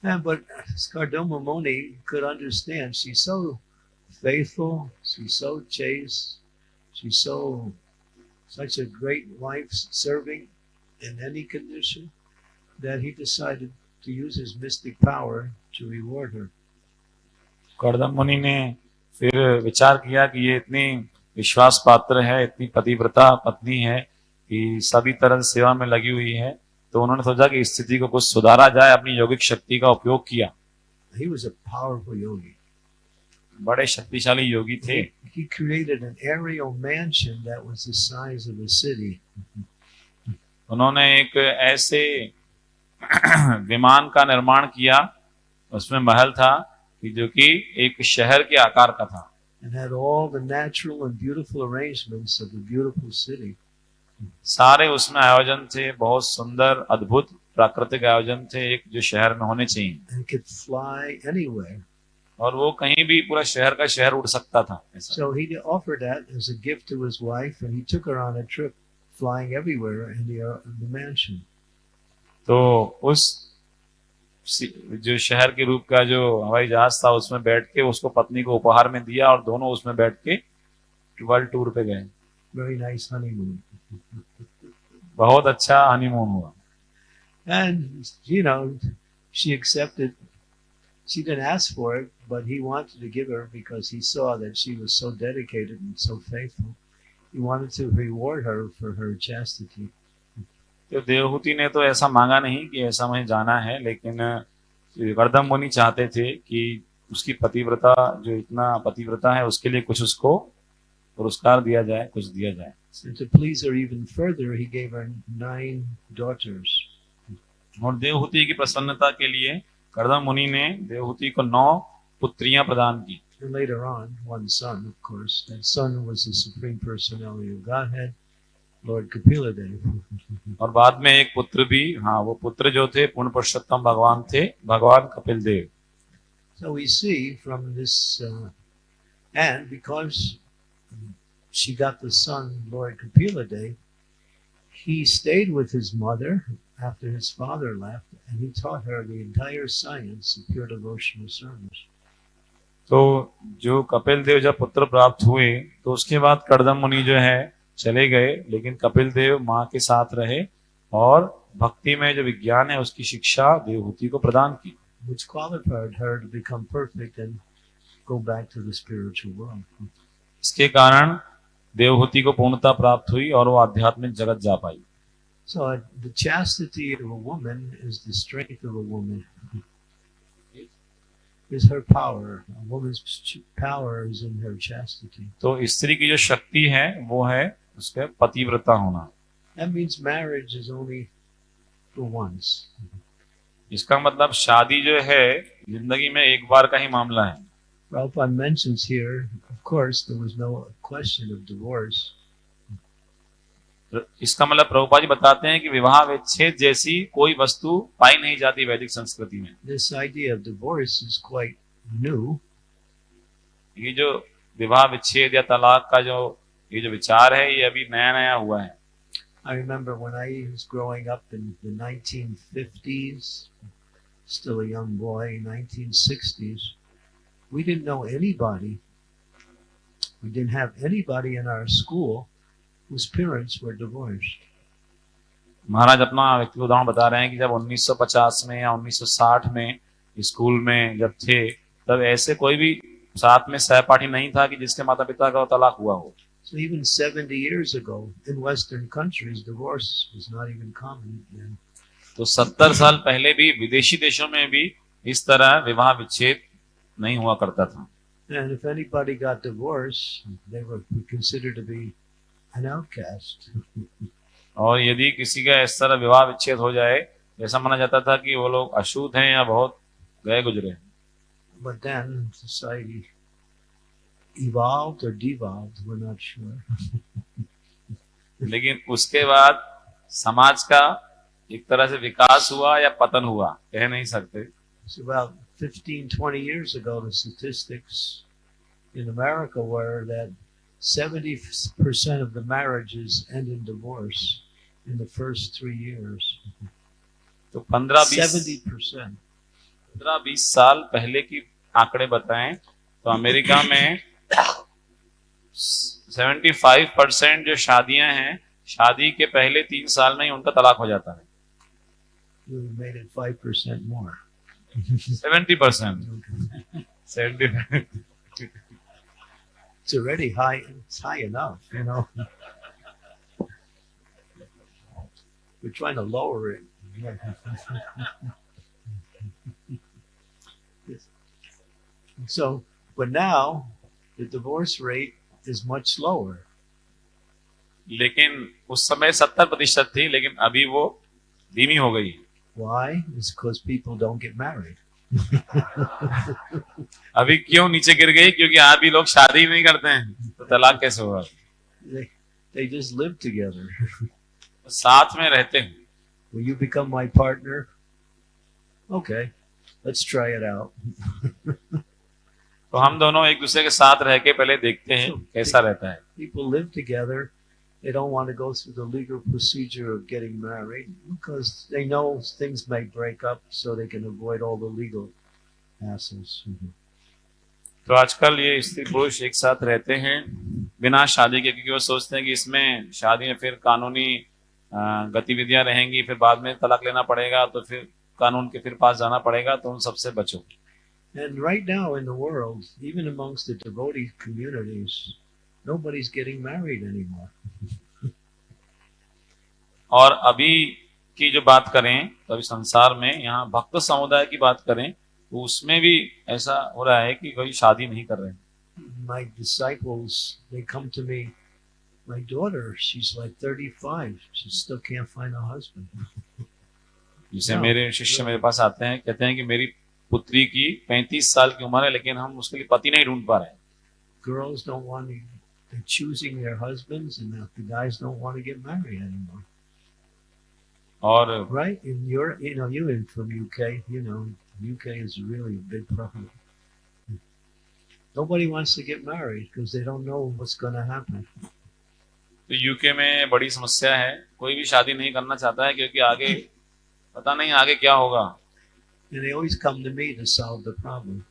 And but Skardoma Moni could understand. She's so faithful. She's so chaste. She's so such a great wife, serving in any condition, that he decided to use his mystic power to reward her. करदम मुनि ने फिर विचार किया कि ये इतनी विश्वास पात्र है इतनी पतिव्रता पत्नी है कि सभी तरह से सेवा में लगी हुई है तो उन्होंने सोचा कि स्थिति को कुछ सुधारा जाए अपनी यौगिक शक्ति का उपयोग किया He was a powerful yogi. बड़े शक्तिशाली योगी थे He, created an aerial mansion that was the size of a city. उन्होंने एक ऐसे विमान का निर्माण किया उसमें महल था कि जो कि एक शहर के आकार का था and had all the natural and beautiful arrangements of a beautiful city. सारे उसमें आयोजन थे बहुत सुंदर अद्भुत प्राकृतिक आयोजन थे एक जो शहर में होने चाहिए And could fly anywhere. और वो कहीं भी पूरा शहर का शहर उड़ सकता था So he offered that as a gift to his wife, and he took her on a trip flying everywhere in the, uh, the mansion. तो उस जो शहर के रूप का जो हवाई जहाज़ था उसमें बैठ के उसको पत्नी को उपहार में दिया और दोनों उसमें बैठ के वर्ल्ड टूर पे गए Very nice honeymoon. बहुत अच्छा हनीमून हुआ And, you know, she accepted. She didn't ask for it, but he wanted to give her because he saw that she was so dedicated and so faithful. He wanted to reward her for her chastity. तो देवहूति ने तो ऐसा मांगा नहीं कि ऐसा मुझे जाना है लेकिन गर्दम मुनि चाहते थे कि उसकी पतिव्रता जो इतना पतिव्रता है उसके लिए कुछ उसको पुरस्कार दिया जाए कुछ दिया जाए And to please her even further, he gave her nine daughters. और देवहूति की प्रसन्नता के लिए कर्दम मुनि ने देवहूति को नौ पुत्रियाँ प्रदान की and later on, one son, of course. That son was the Supreme Personality of Godhead, Lord Kapila Dev. और बाद में एक पुत्र भी हाँ वो पुत्र जो थे पूर्ण पुरुषोत्तम भगवान थे भगवान Kapil Dev So we see from this, uh, and because she got the son, Lord Kapila Dev, he stayed with his mother after his father left, and he taught her the entire science of pure devotional service. तो जो कपिल देव जब पुत्र प्राप्त हुए तो उसके बाद कर्दम मुनि जो है चले गए लेकिन कपिल देव माँ के साथ रहे और भक्ति में जो विज्ञान है उसकी शिक्षा देवहूति को प्रदान की। इसके कारण देवहूति को पूर्णता प्राप्त हुई और वो आध्यात्मिक जगत जा पाई। So uh, the chastity of a woman is the strength of a woman. Is her power. A woman's ch- power is in her chastity. तो स्त्री की जो शक्ति है वो है उसके पतिव्रता होना That means marriage is only for once. इसका मतलब शादी जो है जिंदगी में एक बार का ही मामला है Prabhupada mentions here, of course, there was no question of divorce. तो इसका मतलब प्रभुपा जी बताते हैं कि विवाह विच्छेद जैसी कोई वस्तु पाई नहीं जाती वैदिक संस्कृति में This idea of divorce is quite new. ये जो विवाह विच्छेद या तलाक का जो ये जो विचार है ये अभी नया नया हुआ है I remember when I was growing up in the 1950s, still a young boy, 1960s, we didn't know anybody. We didn't have anybody in our school whose parents were divorced. महाराज अपना व्यक्तिगत उदाहरण बता रहे हैं कि जब 1950 में या 1960 में स्कूल में जब थे तब ऐसे कोई भी साथ में सहपाठी नहीं था कि जिसके माता पिता का तलाक हुआ हो So even 70 years ago, in Western countries, divorce was not even common then. तो 70 साल पहले भी विदेशी देशों में भी इस तरह विवाह विच्छेद नहीं हुआ करता था And if anybody got divorced, they were considered to be an outcast. और यदि किसी का इस तरह विवाह विच्छेद हो जाए ऐसा माना जाता था कि वो लोग अशुद्ध हैं या बहुत गए गुजरे But then society evolved or devolved, we're not sure. लेकिन उसके बाद समाज का एक तरह से विकास हुआ या पतन हुआ कह नहीं सकते So about 15, 20 years ago, the statistics in America were that 70% of the marriages end in divorce in the first three years. तो पंद्रह बीस 70%. पंद्रह बीस साल पहले की आंकड़े बताएँ तो अमेरिका में 75 परसेंट जो शादियाँ हैं शादी के पहले तीन साल में ही उनका तलाक हो जाता है We made it 5% more. 70 percent seventy It's already high. It's high enough, you know. We're trying to lower it. so, but now the divorce rate is much lower. लेकिन उस समय सत्तर प्रतिशत थी लेकिन अभी वो धीमी हो गई Why? It's because people don't get married. अभी क्यों नीचे गिर गई क्योंकि अभी लोग शादी ही नहीं करते हैं तो तलाक कैसे होगा They, they just live together. साथ में रहते हैं Will you become my partner? Okay, let's try it out. तो हम दोनों एक दूसरे के साथ रह के पहले देखते हैं कैसा रहता है people live together. They don't want to go through the legal procedure of getting married because they know things may break up, so they can avoid all the legal hassles. तो आजकल ये स्त्री पुरुष एक साथ रहते हैं बिना शादी के क्योंकि वो सोचते हैं कि इसमें शादी में फिर कानूनी अ, गतिविधियां रहेंगी फिर बाद में तलाक लेना पड़ेगा तो फिर कानून के फिर पास जाना पड़ेगा तो उन सबसे बचो And right now in the world, even amongst the devotee communities, nobody's getting married anymore. और अभी की जो बात करें तो अभी संसार में यहाँ भक्त समुदाय की बात करें तो उसमें भी ऐसा हो रहा है कि कोई शादी नहीं कर रहे My disciples, they come to me. My daughter, she's like 35. She still can't find a husband. जिसे हाँ, मेरे शिष्य मेरे पास आते हैं कहते हैं कि मेरी पुत्री की 35 साल की उम्र है लेकिन हम उसके लिए पति नहीं ढूंढ पा रहे Girls don't want they're choosing their husbands, and the guys don't want to get married anymore. और Right? In your, you know, you in from UK, you know, UK is really a big problem. Nobody wants to get married because they don't know what's going to happen. तो UK में बड़ी समस्या है कोई भी शादी नहीं करना चाहता है क्योंकि आगे पता नहीं आगे क्या होगा And they always come to me to solve the problem.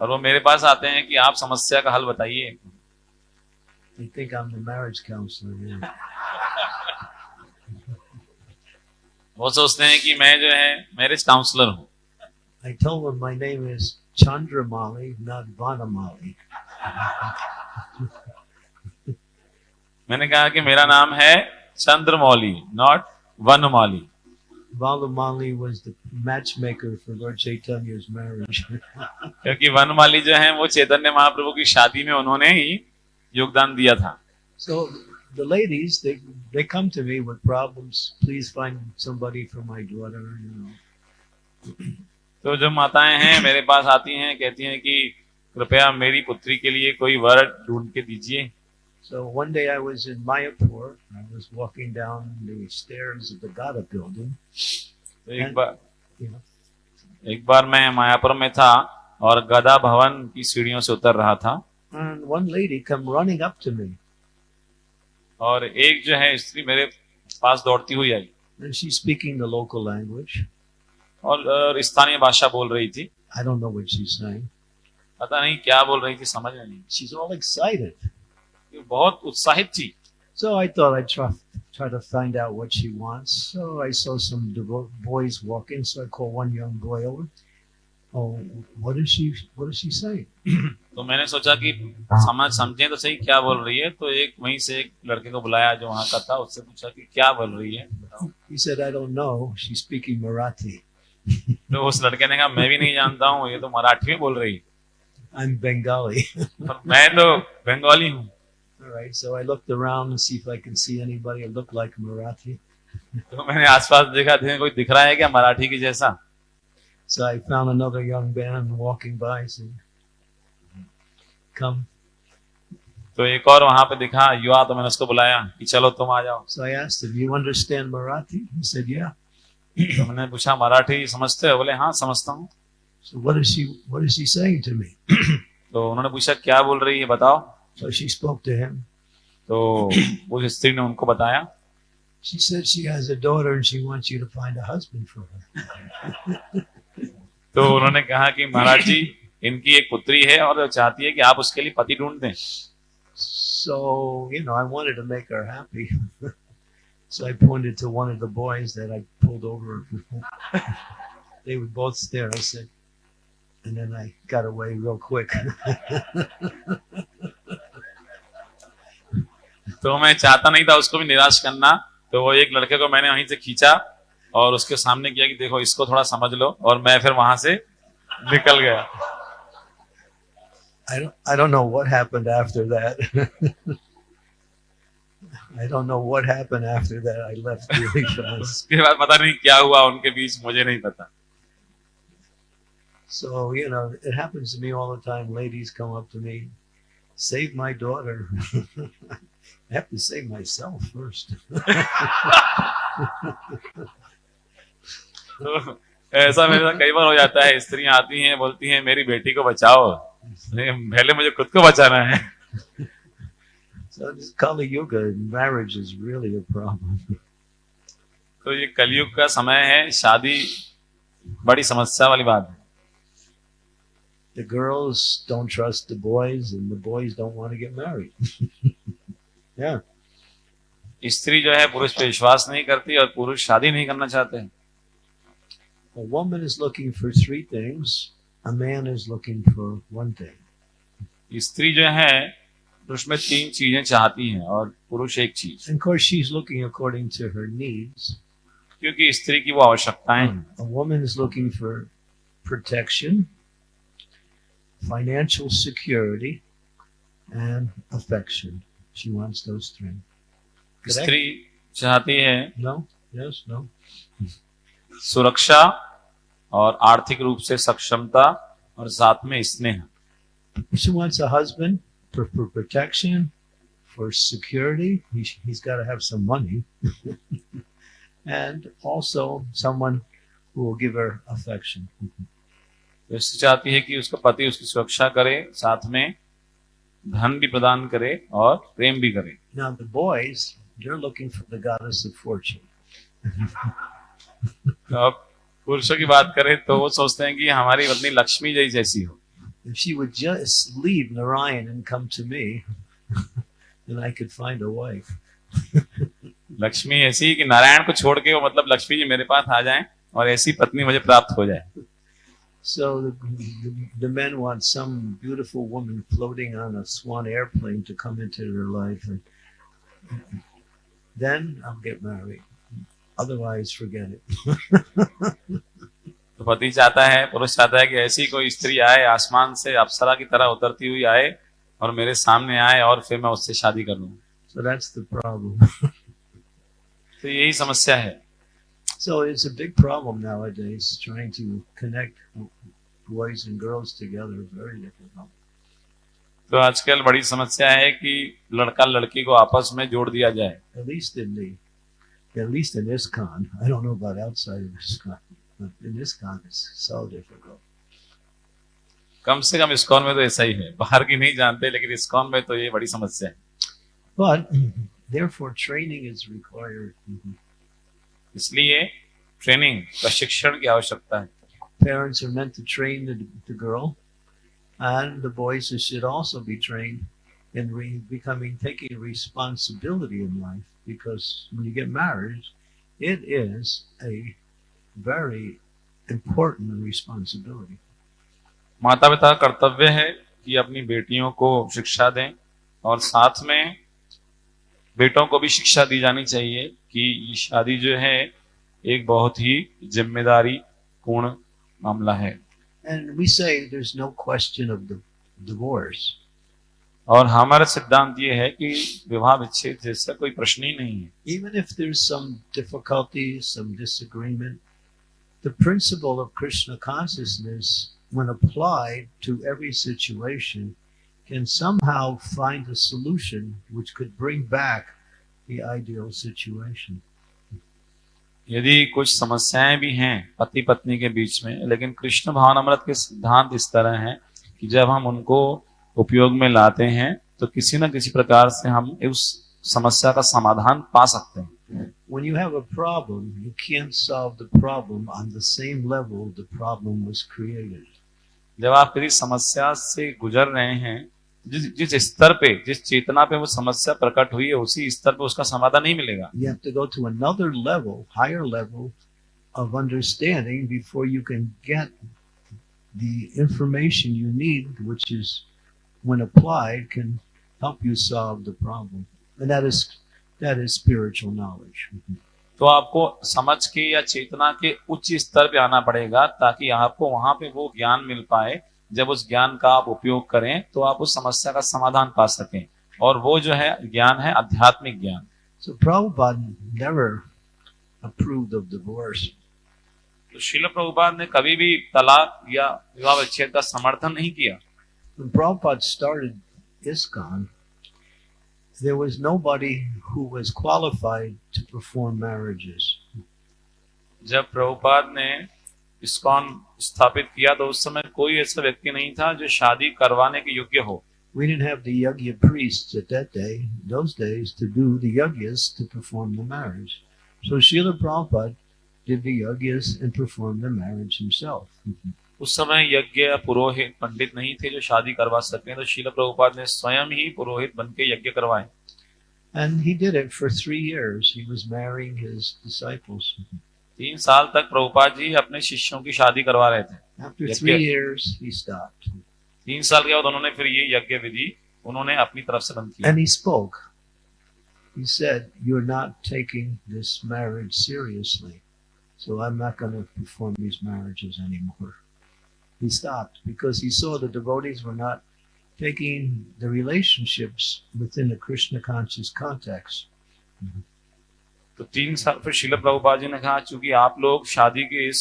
और वो मेरे पास आते हैं कि आप समस्या का हल बताइए They think I'm the marriage counselor. Yeah. वो सोचते हैं कि मैं जो है मैरिज काउंसलर हूँ I told them my name is Chandramali, not Vanamali. मैंने कहा कि मेरा नाम है Chandramouli not Vanmouli Valamali was the matchmaker for Lord Chaitanya's marriage. क्योंकि वनमाली जो है वो चैतन्य महाप्रभु की शादी में उन्होंने ही योगदान दिया था so the ladies, they they come to me with problems. Please find somebody for my daughter. You know, तो जो माताएँ हैं मेरे पास आती हैं कहती हैं कि कृपया मेरी पुत्री के लिए कोई वर ढूंढ के दीजिए so one day I was in Mayapur. I was walking down the stairs of the Gada building. तो एक बार You know, एक बार मैं मायापुर में था और गदा भवन की सीढ़ियों से उतर रहा था and one lady come running up to me, और एक जो है स्त्री मेरे पास दौड़ती हुई आई and she's speaking the local language. और और स्थानीय भाषा बोल रही थी I don't know what she's saying. पता नहीं क्या बोल रही थी समझ में नहीं She's all excited. ये बहुत उत्साहित थी So I thought I'd try, try to find out what she wants. So I saw some devo- boys walking, so I called one young boy over. Oh, what is she? What is she saying? तो मैंने सोचा कि समझ समझे तो सही क्या बोल रही है तो एक वहीं से एक लड़के को बुलाया जो वहाँ का था उससे पूछा कि क्या बोल रही है He said, "I don't know. She's speaking Marathi. तो उस लड़के ने कहा मैं भी नहीं जानता हूँ ये तो मराठी में बोल रही है I'm Bengali." और मैं तो बंगाली हूँ all right. So I looked around to see if I could see anybody who looked like Marathi. तो मैंने आसपास देखा थे कोई दिख रहा है क्या मराठी की जैसा So I found another young man walking by. Said, "Come." तो एक और वहां पे दिखा युवा तो मैंने उसको बुलाया कि चलो तुम आ जाओ So I asked him, "You understand Marathi?" He said, "Yeah." तो मैंने पूछा मराठी समझते हो बोले हाँ समझता हूँ So what is she? What is she saying to me? तो उन्होंने पूछा क्या बोल रही है बताओ So she spoke to him. तो उस स्त्री ने उनको बताया She said she has a daughter and she wants you to find a husband for her. तो उन्होंने कहा कि महाराज जी इनकी एक पुत्री है और चाहती है कि आप उसके लिए पति ढूंढ दें So, you know, I wanted to make her happy. so I pointed to one of the boys that I pulled over. they would both stare. I said, and then I got away real quick. तो मैं चाहता नहीं था उसको भी निराश करना तो वो एक लड़के को मैंने वहीं से खींचा और उसके सामने किया कि देखो इसको थोड़ा समझ लो और मैं फिर वहाँ से निकल गया I don't, I don't know what happened after that. I don't know what happened after that. I left really fast. उसके बाद पता नहीं क्या हुआ उनके बीच मुझे नहीं पता So, you know, it happens to me all the time. Ladies come up to me, save my daughter. I have to save myself first. तो ऐसा मेरे साथ कई बार हो जाता है स्त्रियाँ आती हैं बोलती हैं मेरी बेटी को बचाओ पहले मुझे खुद को बचाना है So, this Kali Yuga, marriage is really a problem. तो ये कलयुग का समय है शादी बड़ी समस्या वाली बात है The girls don't trust the boys, and the boys don't want to get married. yeah. स्त्री जो है पुरुष पे विश्वास नहीं करती और पुरुष शादी नहीं करना चाहते हैं A woman is looking for three things, a man is looking for one thing. स्त्री जो है पुरुष में तीन चीजें चाहती हैं और पुरुष एक चीज And of course, she's looking according to her needs. क्योंकि स्त्री की वो आवश्यकताएं हैं A woman is looking for protection, financial security, and affection. She wants those three. Correct? स्त्री चाहती है No? Yes? No? सुरक्षा और आर्थिक रूप से सक्षमता और साथ में स्नेह। चाहती है कि उसका पति उसकी सुरक्षा करे साथ में धन भी प्रदान करे और प्रेम भी करे। Now the boys, they're looking for the goddess of fortune. पुरुषों की बात करें तो वो सोचते हैं कि हमारी पत्नी लक्ष्मी जैसी जैसी हो If she would just leave Narayan and come to me, then I could find a wife. Lakshmi ऐसी कि नारायण को छोड़ के वो मतलब लक्ष्मी जी मेरे पास आ जाएँ और ऐसी पत्नी मुझे प्राप्त हो जाए So the, the, the men want some beautiful woman floating on a swan airplane to come into their life, and then I'll get married. Otherwise forget it तो पति चाहता है पुरुष चाहता है कि ऐसी कोई स्त्री आए आसमान से अप्सरा की तरह उतरती हुई आए और मेरे सामने आए और फिर मैं उससे शादी कर लू। सो दैट्स द प्रॉब्लम तो यही समस्या है। So it's a big problem nowadays trying to connect boys and girls together very difficult तो आजकल बड़ी समस्या है कि लड़का लड़की को आपस में जोड़ दिया जाए। at least in ISKCON. I don't know about outside of ISKCON, but in ISKCON it's so difficult. कम से कम इस्कॉन में तो ऐसा ही है बाहर की नहीं जानते लेकिन इस्कॉन में तो ये बड़ी समस्या है But therefore, training is required. इसलिए ट्रेनिंग प्रशिक्षण की आवश्यकता है Parents are meant to train the, the girl, and the boys should also be trained in re- becoming taking responsibility in life. Because when you get married, it is a very important responsibility. माता पिता कर्तव्य है कि अपनी बेटियों को शिक्षा दें और साथ में बेटों को भी शिक्षा दी जानी चाहिए कि ये शादी जो है एक बहुत ही ज़िम्मेदारी पूर्ण मामला है And we say there's no question of the divorce. और हमारा सिद्धांत ये है कि विवाह विच्छेद जैसा कोई प्रश्न ही नहीं है। Even if there is the principle of Krishna consciousness when applied to every situation can somehow find a solution which could bring back the ideal situation यदि कुछ समस्याएँ भी हैं पति पत्नी के बीच में लेकिन कृष्ण भावनामृत के सिद्धांत इस तरह हैं कि जब हम उनको उपयोग में लाते हैं तो किसी न किसी प्रकार से हम उस समस्या का समाधान पा सकते हैं When you have a problem, you can't solve the problem on the same level the problem was created. जब आप किसी समस्या से गुजर रहे हैं जिस जिस स्तर पे जिस चेतना पे वो समस्या प्रकट हुई है उसी स्तर पे उसका समाधान नहीं मिलेगा You have to go to another level, higher level of understanding before you can get the information you need, which is, when applied, can help you solve the problem. And that is that is spiritual knowledge. तो आपको समझ के या चेतना के उच्च स्तर पे आना पड़ेगा ताकि आपको वहाँ पे वो ज्ञान मिल पाए जब उस ज्ञान का आप उपयोग करें तो आप उस समस्या का समाधान पा सकें और वो जो है ज्ञान है आध्यात्मिक ज्ञान So Prabhupada never approved of divorce. तो शिल प्रभुपाद ने कभी भी तलाक या विवाह विच्छेद का समर्थन नहीं किया When Prabhupada started ISKCON, there was nobody who was qualified to perform marriages. जब प्रभुपाद ने इस्कॉन स्थापित किया तो उस समय कोई ऐसा व्यक्ति नहीं था जो शादी करवाने के योग्य हो We didn't have the yagya priests at that day, those days, to do the yagyas to perform the marriage. So Srila Prabhupada did the yagyas and performed the marriage himself. उस समय यज्ञ पुरोहित पंडित नहीं थे जो शादी करवा सके तो शिल प्रभुपाद ने स्वयं ही पुरोहित बन के यज्ञ करवाए And he did it for three years. He was marrying his disciples. तीन साल तक प्रभुपाद जी अपने शिष्यों की शादी करवा रहे थे After three years, he stopped. तीन साल के बाद उन्होंने फिर ये यज्ञ विधि उन्होंने अपनी तरफ़ से बंद किया And he spoke. He said, You're not taking this marriage seriously. So I'm not going to perform these marriages anymore. He stopped because he saw the devotees were not taking the relationships within the Krishna conscious context. तो तीन साल फिर शिल प्रभुपाद जी ने कहा, चूँकि आप लोग शादी के इस,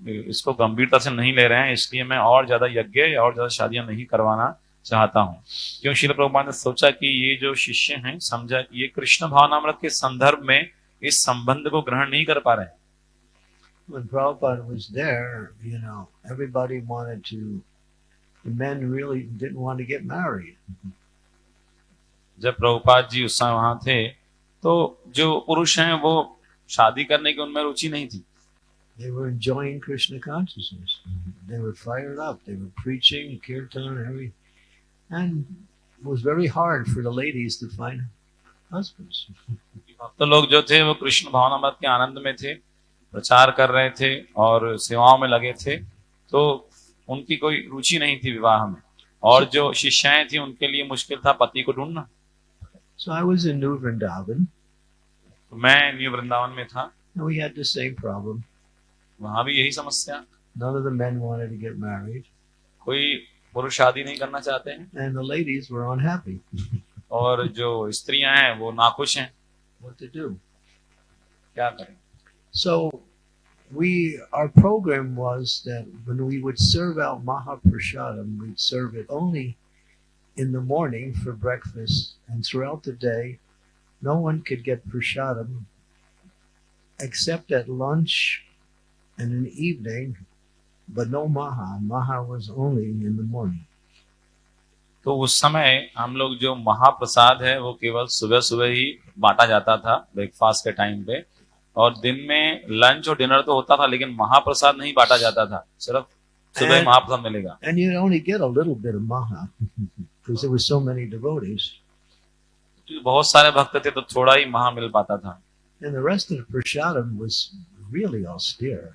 इसको गंभीरता से नहीं ले रहे हैं, इसलिए मैं और ज़्यादा यज्ञ और ज़्यादा शादियाँ नहीं करवाना चाहता हूँ क्यों शिल प्रभुपाद ने सोचा कि ये जो शिष्य हैं, समझा ये कृष्ण भावनामृत के संदर्भ में इस संबंध को ग्रहण नहीं कर पा रहे हैं When Prabhupada was there, you know, everybody wanted to, the men really didn't want to get married. जब प्रभुपाद जी उस समय वहां थे तो जो पुरुष हैं वो शादी करने की उनमें रुचि नहीं थी They were enjoying Krishna consciousness. They were fired up. They were preaching, kirtan, every, and it was very hard for the ladies to find husbands. भक्त लोग जो थे वो कृष्ण भावनामृत के आनंद में थे प्रचार कर रहे थे और सेवाओं में लगे थे तो उनकी कोई रुचि नहीं थी विवाह में। और जो शिष्याएँ थी उनके लिए मुश्किल था पति को ढूंढना। So I was in New Vrindavan, तो मैं न्यू वृंदावन में था। The same वहाँ भी यही समस्या। None of the men wanted to get married, कोई पुरुष शादी नहीं करना चाहते हैं। And the ladies were unhappy. और जो स्त्रियाँ हैं वो नाखुश हैं। What to do? क्या करें? So we our program was that when we would serve out Mahaprasadam, we'd serve it only in the morning for breakfast, and throughout the day, no one could get prasadam except at lunch and in the evening, but no Maha. Maha was only in the morning. तो उस समय हम लोग जो महाप्रसाद है वो केवल सुबह सुबह ही बांटा जाता था ब्रेकफास्ट के टाइम पे और दिन में लंच और डिनर तो होता था लेकिन महाप्रसाद नहीं बांटा जाता था सिर्फ़ सुबह महाप्रसाद मिलेगा bit of Maha because there were so many devotees. बहुत सारे भक्त थे तो थोड़ा ही महा मिल पाता था And the rest of the prasadam was really austere.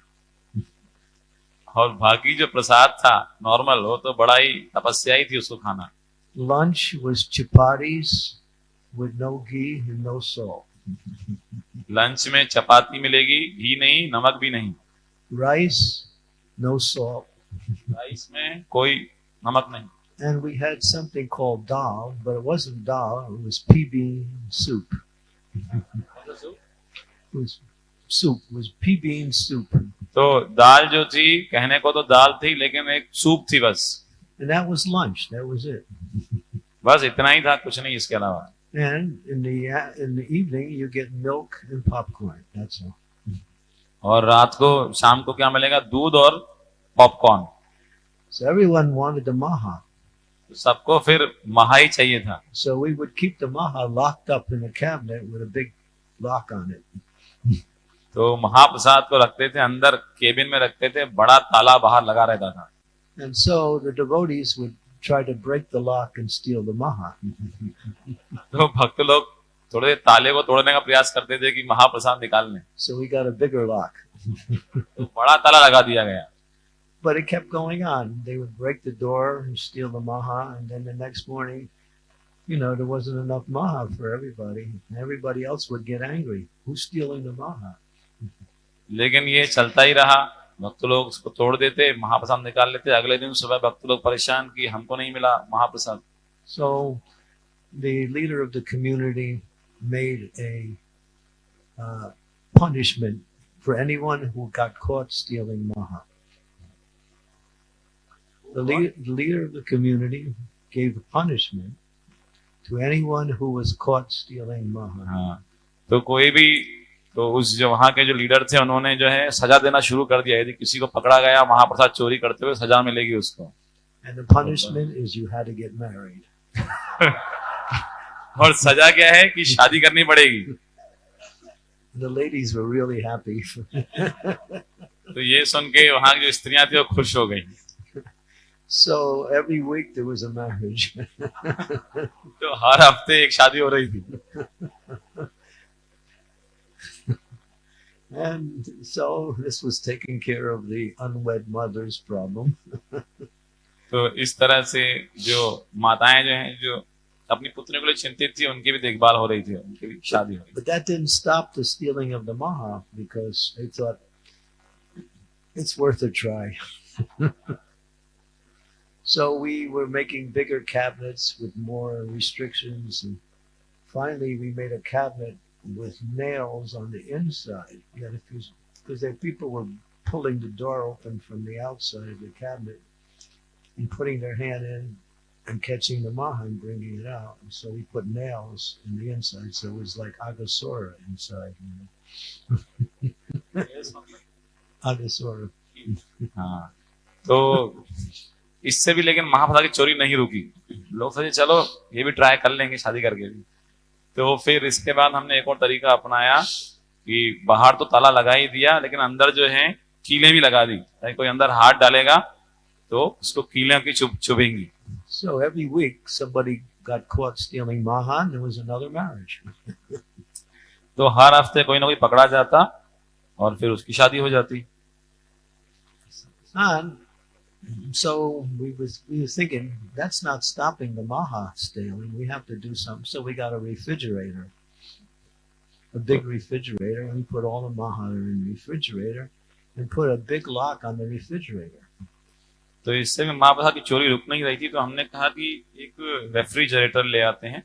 और बाकी जो प्रसाद था नॉर्मल वो तो बड़ा ही तपस्या ही थी उसको खाना Lunch was chapatis with no ghee and no salt. Lunch में चपाती मिलेगी घी नहीं नमक भी नहीं Rice, no salt. राइस में कोई नमक नहीं And we had something called dal, but it wasn't dal, it was pea bean soup. It was soup, it was pea bean soup. तो दाल जो थी कहने को तो दाल थी लेकिन एक सूप थी बस And that was lunch, that was it. बस इतना ही था कुछ नहीं इसके अलावा And in the in the evening you get milk and popcorn. That's all. और रात को शाम को क्या मिलेगा दूध और popcorn So everyone wanted the maha. तो सबको फिर महा ही चाहिए था So we would keep the maha locked up in a cabinet with a big lock on it. तो महाप्रसाद को रखते थे अंदर केबिन में रखते थे बड़ा ताला बाहर लगा रहता था And so the devotees would try to break the lock and steal the maha. तो भक्त लोग थोड़े ताले को तोड़ने का प्रयास करते थे कि महाप्रसाद निकाल लें So we got a bigger lock. तो बड़ा ताला लगा दिया गया But it kept going on. They would break the door and steal the maha, and then the next morning, you know, there wasn't enough maha for everybody. And everybody else would get angry. Who's stealing the maha? लेकिन ये चलता ही रहा भक्त लोग उसको तोड़ देते महाप्रसाद निकाल लेते अगले दिन सुबह भक्त लोग परेशान कि हमको नहीं मिला महाप्रसाद। So the leader of the community made a punishment for anyone who got caught stealing महा The leader, the leader of the community gave punishment to anyone who was caught stealing maha. हाँ, तो कोई भी तो उस जो वहाँ के जो लीडर थे उन्होंने जो है सजा देना शुरू कर दिया यदि किसी को पकड़ा गया महाप्रसाद चोरी करते हुए सजा मिलेगी उसको And the punishment is you had to get married. और सजा क्या है कि शादी करनी पड़ेगी The ladies were really happy. तो ये सुन के वहाँ की जो स्त्रियाँ थी वो खुश हो गई so every week there was a marriage. तो हर हफ़्ते एक शादी हो रही थी And so this was taking care of the unwed mother's problem. तो इस तरह से जो माताएं जो हैं जो अपनी पुत्री को लिए चिंतित थी उनकी भी देखभाल हो रही थी उनकी भी शादी हो रही But that didn't stop the stealing of the maha because they thought it's worth a try. so we were making bigger cabinets with more restrictions. And finally, we made a cabinet with nails on the inside. That if you, because the people were pulling the door open from the outside of the cabinet and putting their hand in and catching the maha and bringing it out. And so we put nails in the inside, so it was like Agasora inside. You know? Agasora. हाँ तो इससे भी लेकिन महाप्रसाद की चोरी नहीं रुकी लोग सोचे चलो ये भी ट्राई कर लेंगे शादी करके भी तो फिर इसके बाद हमने एक और तरीका अपनाया कि बाहर तो ताला लगा ही दिया लेकिन अंदर जो है कीलें भी लगा दी। ताकि कोई अंदर हाथ डालेगा तो उसको कीलें की चुभ चुभेंगी। So every week somebody got caught stealing maha and there was another marriage. तो हर हफ़्ते कोई ना कोई पकड़ा जाता और फिर उसकी शादी हो जाती। And so we was we was thinking that's not stopping the maha stealing. We have to do something. So we got a refrigerator, a big refrigerator, and we put all the maha in the refrigerator, and put a big lock on the refrigerator. तो इससे में महाप्रसाद की चोरी रुक नहीं रही थी तो हमने कहा कि एक रेफ्रिजरेटर ले आते हैं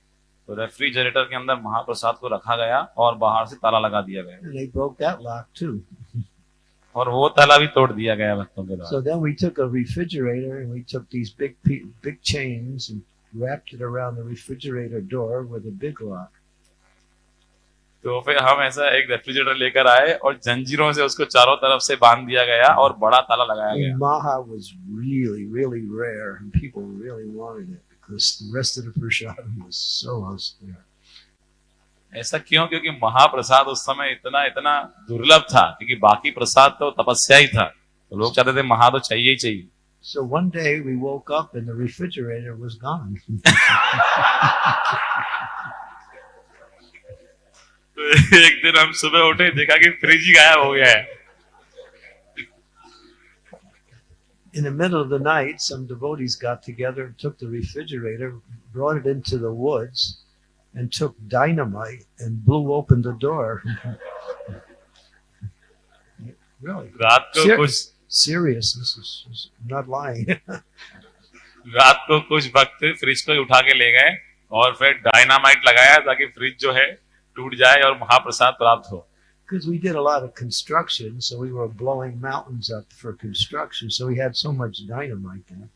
तो रेफ्रिजरेटर के अंदर महाप्रसाद को रखा गया और बाहर से ताला लगा दिया गया और वो ताला भी तोड़ दिया गया भक्तों के द्वारा So then we took a refrigerator and we took these big big chains and wrapped it around the refrigerator door with a big lock. तो फिर हम ऐसा एक रेफ्रिजरेटर लेकर आए और जंजीरों से उसको चारों तरफ़ से बाँध दिया गया और बड़ा ताला लगाया गया maha was really, really rare, and people really wanted it because the rest of the prashadam was so austere. ऐसा क्यों क्योंकि महाप्रसाद उस समय इतना इतना दुर्लभ था क्योंकि बाकी प्रसाद तो तपस्या ही था तो लोग चाहते थे महा तो चाहिए ही चाहिए So one day we woke up and the refrigerator was gone. तो एक दिन हम सुबह उठे देखा कि फ्रिज ही गायब हो गया है In the middle of the night, some devotees got together and took the refrigerator, brought it into the woods, and took dynamite and blew open the door. really? रात को Sure. कुछ Serious. This is, is I'm not lying. रात को कुछ भक्त fridge को उठा के ले गए और फिर डायनामाइट लगाया ताकि फ्रिज जो है टूट जाए और महाप्रसाद प्राप्त हो Because we did a lot of construction, so we were blowing mountains up for construction. So we had so much dynamite there.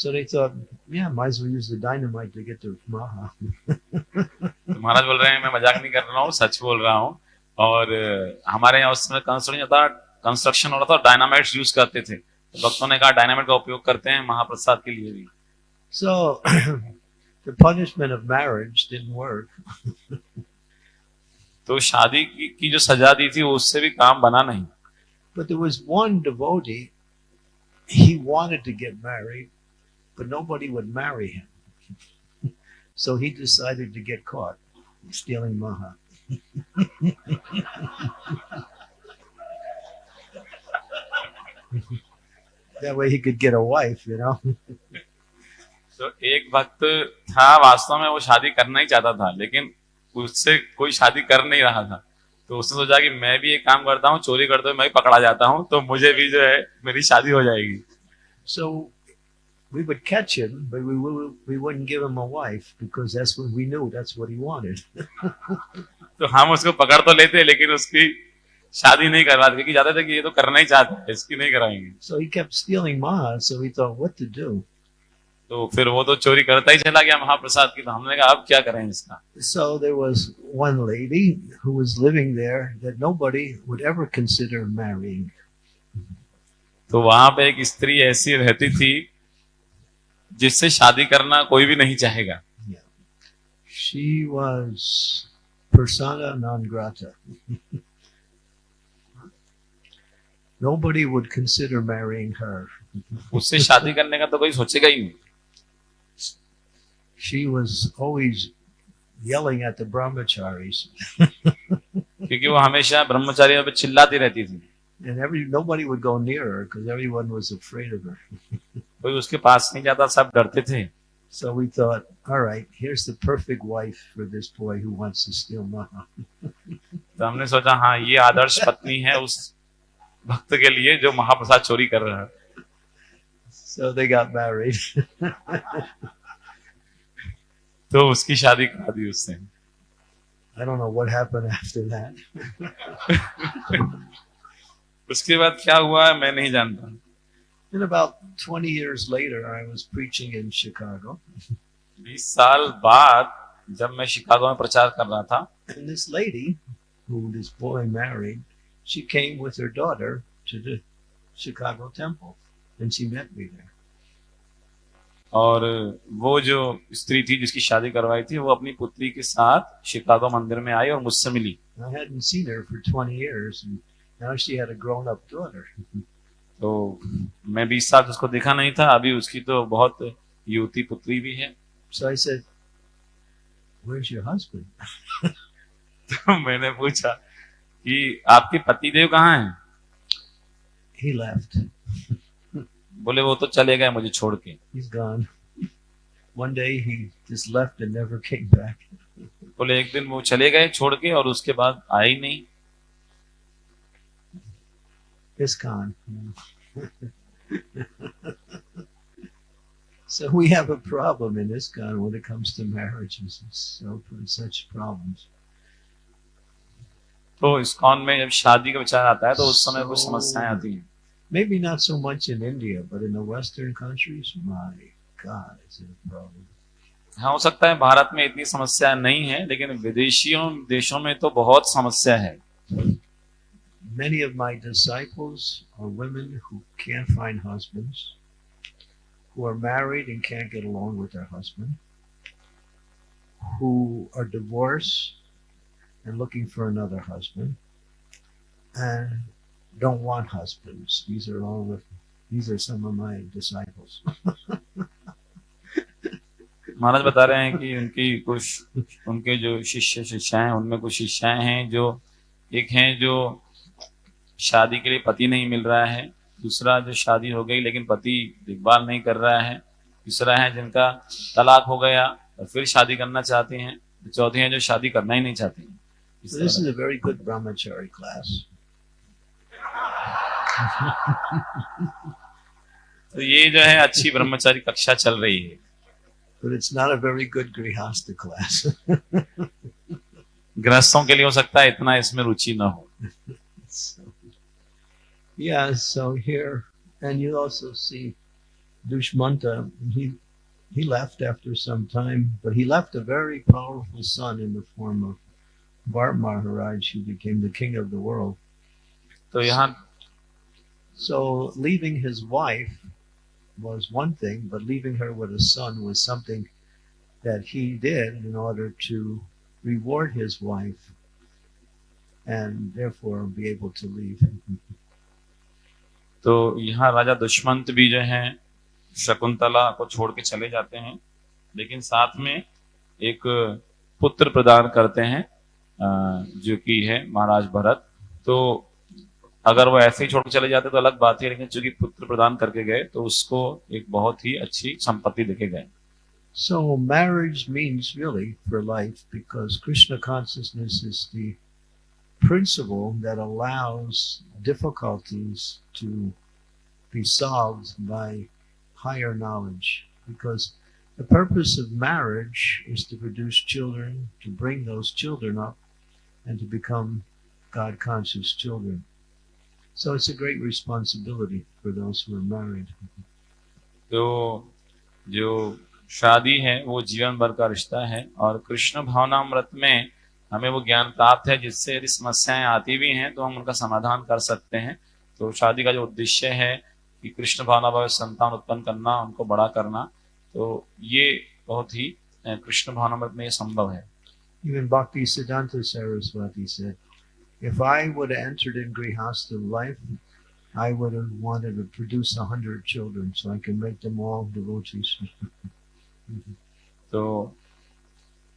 So they thought, yeah, might as well use the dynamite to get to Maha. तो महाराज बोल रहे हैं मैं मज़ाक नहीं कर रहा हूँ सच बोल रहा हूँ और अ, हमारे यहाँ उस समय कंस्ट्रक्शन था कंस्ट्रक्शन हो रहा था डायनामाइट यूज़ करते थे तो भक्तों ने कहा डायनामाइट का उपयोग करते हैं महाप्रसाद के लिए भी So the punishment of marriage didn't work. तो शादी की, की जो सजा दी थी उससे भी काम बना नहीं But there was one devotee, he wanted to get married, but nobody would marry him. so he decided to get caught stealing Maha. that way he could get a wife, you know. तो एक भक्त था वास्तव में वो शादी करना ही चाहता था लेकिन उससे कोई शादी कर नहीं रहा था तो उसने सोचा कि मैं भी एक काम करता हूँ चोरी करते हुए मैं भी पकड़ा जाता हूँ तो मुझे भी जो है मेरी शादी हो जाएगी So we would catch him, but we, we, we wouldn't give him a wife because that's what we knew that's what he wanted. तो हम उसको पकड़ तो लेते लेकिन उसकी शादी नहीं करवाते क्योंकि जाते थे कि ये तो करना ही चाहता है इसकी नहीं कराएंगे So he kept stealing Maha, so we thought what to do. तो फिर वो तो चोरी करता ही चला गया महाप्रसाद की तो हमने कहा अब क्या करें इसका So there was one lady who was living there that nobody would ever consider marrying. तो वहां पे एक स्त्री ऐसी रहती थी जिससे शादी करना कोई भी नहीं चाहेगा She was persona non grata. nobody would consider marrying her. उससे शादी करने का तो कोई सोचेगा ही नहीं She was always yelling at the brahmacharis, क्योंकि वो हमेशा ब्रह्मचारियों पे चिल्लाती रहती थी and every nobody would go near her because everyone was afraid of her. कोई उसके पास नहीं जाता सब डरते थे So we thought, all right, here's the perfect wife for this boy who wants to steal Maha. तो हमने सोचा हाँ ये आदर्श पत्नी है उस भक्त के लिए जो महाप्रसाद चोरी कर रहा है So they got married. तो उसकी शादी करा दी उसने I don't know what happened after that. उसके बाद क्या हुआ है मैं नहीं जानता And about 20 years later, I was preaching in Chicago. बीस साल बाद जब मैं शिकागो में प्रचार कर रहा था And this lady, who this boy married, she came with her daughter to the Chicago temple. And she met me there. और वो जो स्त्री थी जिसकी शादी करवाई थी वो अपनी पुत्री के साथ शिकागो मंदिर में आई और मुझसे मिली I hadn't seen her for 20 years, and now she had a grown up daughter. तो मैं बीस साल उसको देखा नहीं था अभी उसकी तो बहुत युवती पुत्री भी है So I said, Where's your husband? तो मैंने पूछा कि आपके पति देव कहाँ हैं He left. बोले वो तो चले गए मुझे छोड़ के He's gone. One day he just left and never came back. बोले एक दिन वो चले गए छोड़ के और उसके बाद आए ही नहीं ISKCON. so we have a problem in ISKCON when it comes to marriages. It's so such problems. तो इस्कॉन में जब शादी का विचार आता है तो उस समय कुछ समस्याएँ आती हैं Maybe not so much in India, but in the Western countries, my God, it's a problem. हाँ हो सकता है भारत में इतनी समस्या नहीं है लेकिन विदेशियों देशों में तो बहुत समस्या है Many of my disciples are women who can't find husbands, who are married and can't get along with their husband, who are divorced and looking for another husband, and don't want husbands. These are all the, these are some of my disciples. महाराज बता रहे हैं कि उनकी कुछ उनके जो शिष्य शिष्याएं हैं उनमें कुछ शिष्याएं हैं जो एक हैं जो शादी के लिए पति नहीं मिल रहा है। दूसरा जो शादी हो गई लेकिन पति देखभाल नहीं कर रहा है। तीसरा है जिनका तलाक हो गया और फिर शादी करना चाहते हैं चौथे हैं जो शादी करना ही नहीं चाहते हैं। this is a very good brahmachari class. तो ये जो है अच्छी ब्रह्मचारी कक्षा चल रही है। But it's not a very good grihasta class. गृहस्थों के लिए हो सकता है इतना इसमें रुचि न हो। So, yeah, so here, and you also see Dushmanta, he, he left after some time, but he left a very powerful son in the form of Bart Maharaj, who became the king of the world. So, so, so leaving his wife was one thing, but leaving her with a son was something that he did in order to reward his wife and therefore be able to leave. तो यहाँ राजा दुष्मंत भी जो है, शकुंतला को छोड़ के चले जाते हैं। लेकिन साथ में एक पुत्र प्रदान करते हैं जो कि है महाराज भरत। तो अगर वो ऐसे ही छोड़ के चले जाते तो अलग बात है, लेकिन चूँकि पुत्र प्रदान करके गए तो उसको एक बहुत ही अच्छी संपत्ति देके गए। So marriage means really for life, because Krishna consciousness is the principle that allows difficulties to be solved by higher knowledge. Because the purpose of marriage is to produce children, to bring those children up, and to become God conscious children. So it's a great responsibility for those who are married. तो जो शादी है वो जीवन भर का रिश्ता है और कृष्ण भावनामृत में हमें वो ज्ञान प्राप्त है जिससे यदि समस्याएं आती भी हैं तो हम उनका समाधान कर सकते हैं तो शादी का जो उद्देश्य है कि कृष्ण भावना भाव संतान उत्पन्न करना उनको बड़ा करना तो ये बहुत ही कृष्ण भावनामृत में संभव है Even Bhakti Siddhanta Saraswati said, if I would have entered in Grihastha life, I would have wanted to produce a hundred children so I can make them all devotees. तो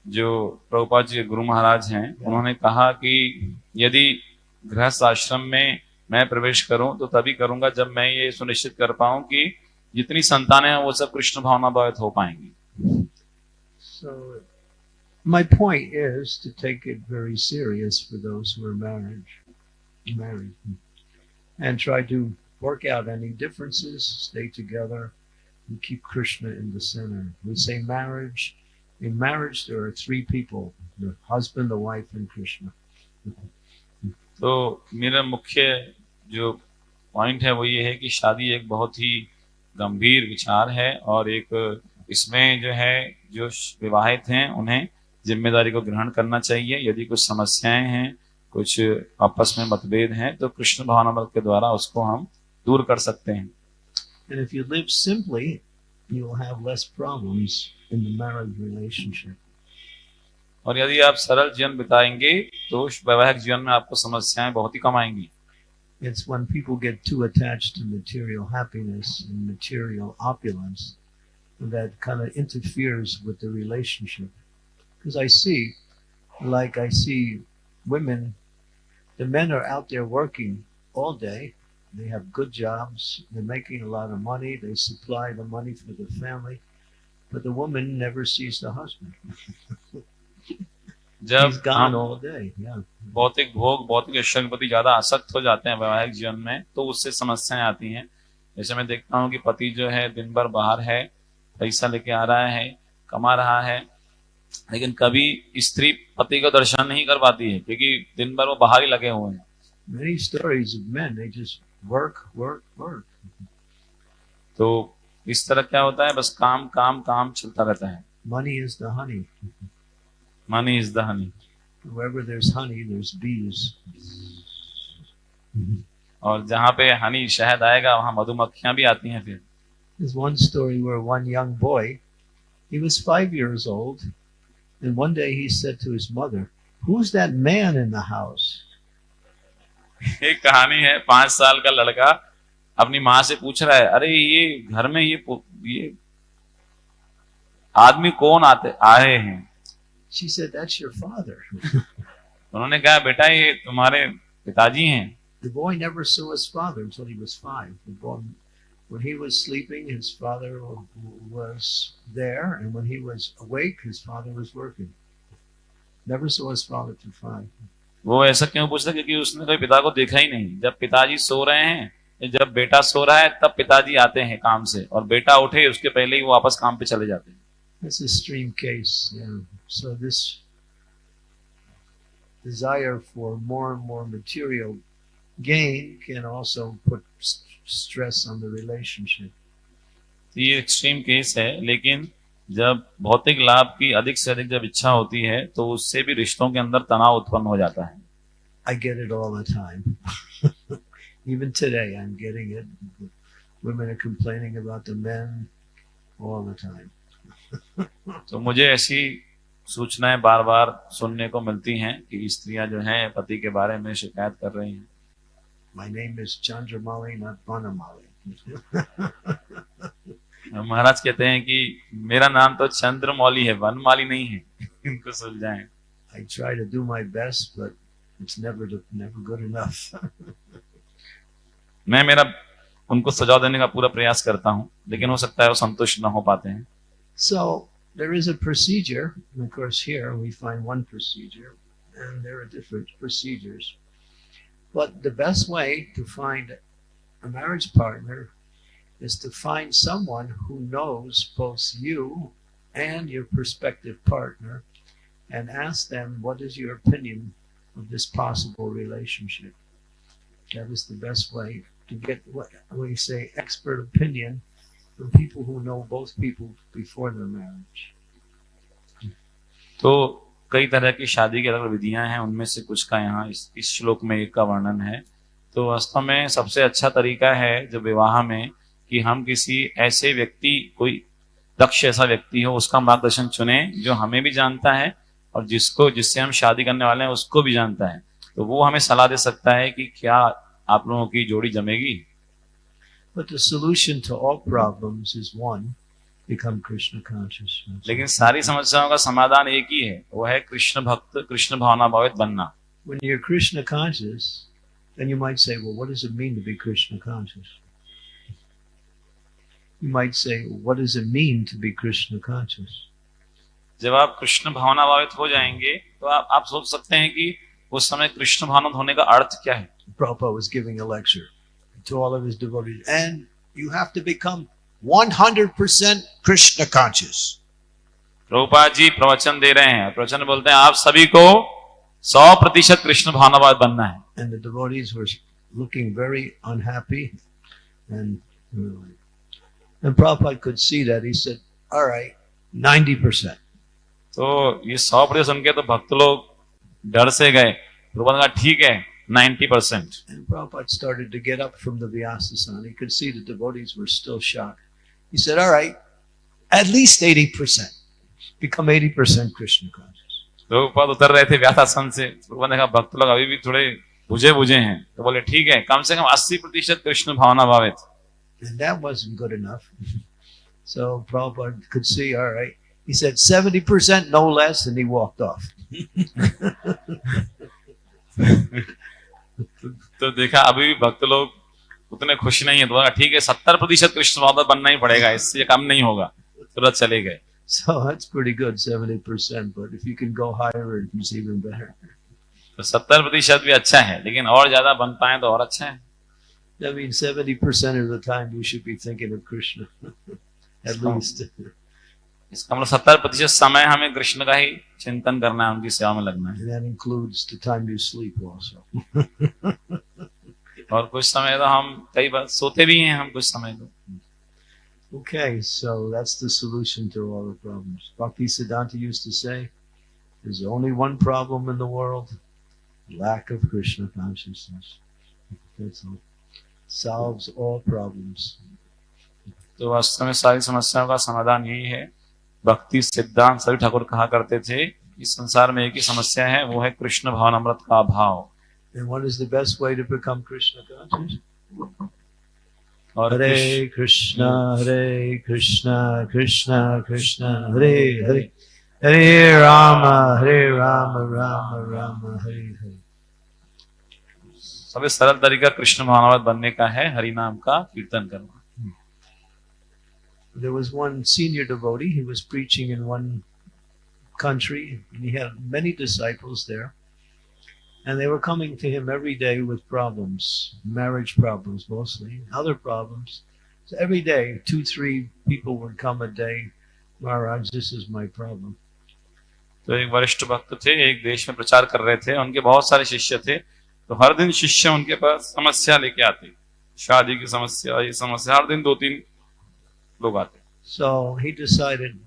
जो प्रभुपाद जी गुरु महाराज हैं उन्होंने कहा कि यदि गृहस्थ आश्रम में मैं प्रवेश करूँ तो तभी करूँगा जब मैं ये सुनिश्चित कर पाऊँ कि जितनी संतानें हैं वो सब कृष्ण भावना भावित हो पाएँगी so my point is to take it very serious for those who are married, married, and try to work out any differences, stay together, and keep Krishna in the center. We say marriage. In marriage, there are three people: the husband, the wife, and Krishna. तो मेरा मुख्य जो point है वो ये है कि शादी एक बहुत ही गंभीर विचार है और एक इसमें जो है जो विवाहित हैं उन्हें ज़िम्मेदारी को ग्रहण करना चाहिए यदि कुछ समस्याएँ हैं कुछ आपस में मतभेद हैं तो कृष्ण भावनामृत के द्वारा उसको हम दूर कर सकते हैं And if you live simply, you will have less problems in the marriage relationship. और यदि आप सरल जीवन बिताएंगे तो वैवाहिक जीवन में आपको समस्याएं बहुत ही कम आएंगी It's when people get too attached to material happiness and material opulence that kind of interferes with the relationship. Because I see, like I see women, the men are out there working all day. They have good jobs. They're making a lot of money. They supply the money for the family. But the woman never sees the husband. जब हम. Yeah. भौतिक भोग भौतिक ऐश्वर्य के प्रति ज़्यादा आसक्त हो जाते हैं वैवाहिक जीवन में तो उससे समस्याएँ आती हैं जैसे मैं देखता हूँ कि पति जो है दिन भर बाहर है पैसा लेके आ रहा है कमा रहा है लेकिन कभी स्त्री पति को दर्शन नहीं कर पाती है क्योंकि दिन भर वो बाहर ही लगे हुए हैं Many stories of men, they just work, work, work. तो इस तरह क्या होता है बस काम काम काम चलता रहता है Money is the honey. Money is the honey Wherever there's honey, there's bees. और जहाँ पे हनी शहद आएगा वहाँ मधुमक्खियाँ भी आती हैं फिर There's one story where one young boy, he was five years old, and one day he said to his mother, Who's that man in the house? एक कहानी है पाँच साल का लड़का अपनी माँ से पूछ रहा है अरे ये घर में ये ये आदमी कौन आते आए हैं She said, That's your father. उन्होंने कहा बेटा ये तुम्हारे पिताजी हैं The boy never saw his father until he was five. The boy, when he was sleeping, his father was there, and when he was awake, his father was working. Never saw his father till five. वो ऐसा क्यों पूछता क्योंकि उसने कभी पिता को देखा ही नहीं जब पिताजी सो रहे हैं जब बेटा सो रहा है तब पिताजी आते हैं काम से और बेटा उठे उसके पहले ही वो वापस काम पे चले जाते हैं That's a extreme case. Yeah. So this desire for more and more material gain can also put s- stress on the relationship. तो ये एक्सट्रीम केस है लेकिन जब भौतिक लाभ की अधिक से अधिक जब इच्छा होती है तो उससे भी रिश्तों के अंदर तनाव उत्पन्न हो जाता है I get it all the time. Even today, I'm getting it. Women are complaining about the men all the time. तो मुझे ऐसी सूचनाएँ बार बार सुनने को मिलती हैं कि स्त्रियाँ जो हैं पति के बारे में शिकायत कर रही हैं My name is Chandramali, not Banamali. महाराज कहते हैं कि मेरा नाम तो चंद्रमौली है वनमाली नहीं है इनको सुलझाएँ I try to do my best, but it's never never good enough. मैं मेरा उनको सजा देने का पूरा प्रयास करता हूँ लेकिन हो सकता है वो संतुष्ट न हो पाते हैं So there is a procedure, and of course here we find one procedure, and there are different procedures. But the best way to find a marriage partner is to find someone who knows both you and your prospective partner and ask them what is your opinion of this possible relationship. That is the best way to get what we say expert opinion from people who know both people before their marriage. तो कई तरह की शादी की अलग विधियाँ हैं उनमें से कुछ का यहाँ इस, इस श्लोक में एक का वर्णन है। तो वास्तव में सबसे अच्छा तरीका है जो विवाह में कि हम किसी ऐसे व्यक्ति कोई दक्ष ऐसा व्यक्ति हो उसका मार्गदर्शन चुने जो हमें भी जानता है और जिसको जिससे हम शादी करने वाले हैं उसको भी जानता है। तो वो हमें सलाह दे सकता है कि क्या आप लोगों की जोड़ी जमेगी? But the solution to all problems is one become Krishna conscious. लेकिन सारी समस्याओं का समाधान एक ही है वो है कृष्ण भक्त कृष्ण भावना भावित बनना When you're Krishna conscious, then you might say, Well, what does it mean to be Krishna conscious? You might say, What does it mean to be Krishna conscious? जब आप कृष्ण भावना भावित हो जाएंगे तो आप आप सोच सकते हैं कि उस समय कृष्ण भावना होने का अर्थ क्या है Prabhupada was giving a lecture to all of his devotees, and you have to become 100% Krishna conscious. Prabhupada ji प्रवचन दे रहे हैं प्रवचन में बोलते हैं आप सभी को सौ प्रतिशत कृष्ण भावनावाद बनना है And the devotees were looking very unhappy. And, uh, and Prabhupada could see that. He said, All right, 90%. तो ये सौ प्रतिशत सुन के तो भक्त लोग डर से गए प्रभुपाद ने कहा ठीक है Ninety percent And Prabhupada started to get up from the Vyasasana. He could see the devotees were still shocked. He said, All right, at least 80%. Become 80% Krishna conscious. Prabhupada उतर रहे थे व्यासासन से प्रभुपाद ने कहा भक्त लोग अभी भी थोड़े बुझे बुझे हैं तो बोले ठीक है कम से कम अस्सी प्रतिशत कृष्ण भावना भावित And that wasn't good enough. So Prabhupada could see, all right. He said 70%, no less, and he walked off. तो देखा अभी भी भक्त लोग उतने खुश नहीं है तो ठीक है सत्तर प्रतिशत कृष्ण भावना बनना ही पड़ेगा इससे ये कम नहीं होगा तुरंत चले गए So that's pretty good, 70%. But if you can go higher, it's even better. तो सत्तर प्रतिशत भी अच्छा है लेकिन और ज़्यादा बन पाए तो और अच्छा है That means 70% of the time you should be thinking of Krishna, at Oh. least. इसका मतलब सत्तर प्रतिशत समय हमें कृष्ण का ही चिंतन करना है उनकी सेवा में लगना है. और कुछ समय तो हम कई बार सोते भी हैं हम कुछ समय तो Okay, so that's the solution to all the problems. Bhakti Siddhanta used to say, there's only one problem in the world, lack of Krishna consciousness. That's all. Solves all problems. तो वास्तव में सारी समस्याओं का समाधान यही है भक्ति सिद्धांत सभी ठाकुर कहा करते थे इस संसार में एक ही समस्या है वो है कृष्ण भवन अमृत का अभाव। हरे कृष्ण हरे कृष्ण कृष्ण कृष्ण हरे हरे हरे राम हरे राम राम राम हरे हरे सबसे सरल तरीका कृष्ण महानवत बनने का है हरि नाम का कीर्तन करना। There was one senior devotee, he was preaching in one country, and he had many disciples there. And they were coming to him every day with problems, marriage problems mostly, other problems. So every day, two, three people would come a day. Maharaj, this is my problem. तो एक वरिष्ठ भक्त थे एक देश में प्रचार कर रहे थे उनके बहुत सारे शिष्य थे तो हर दिन शिष्य उनके पास समस्या लेके आते शादी की समस्या ये समस्या हर दिन दो तीन लोग आते so he decided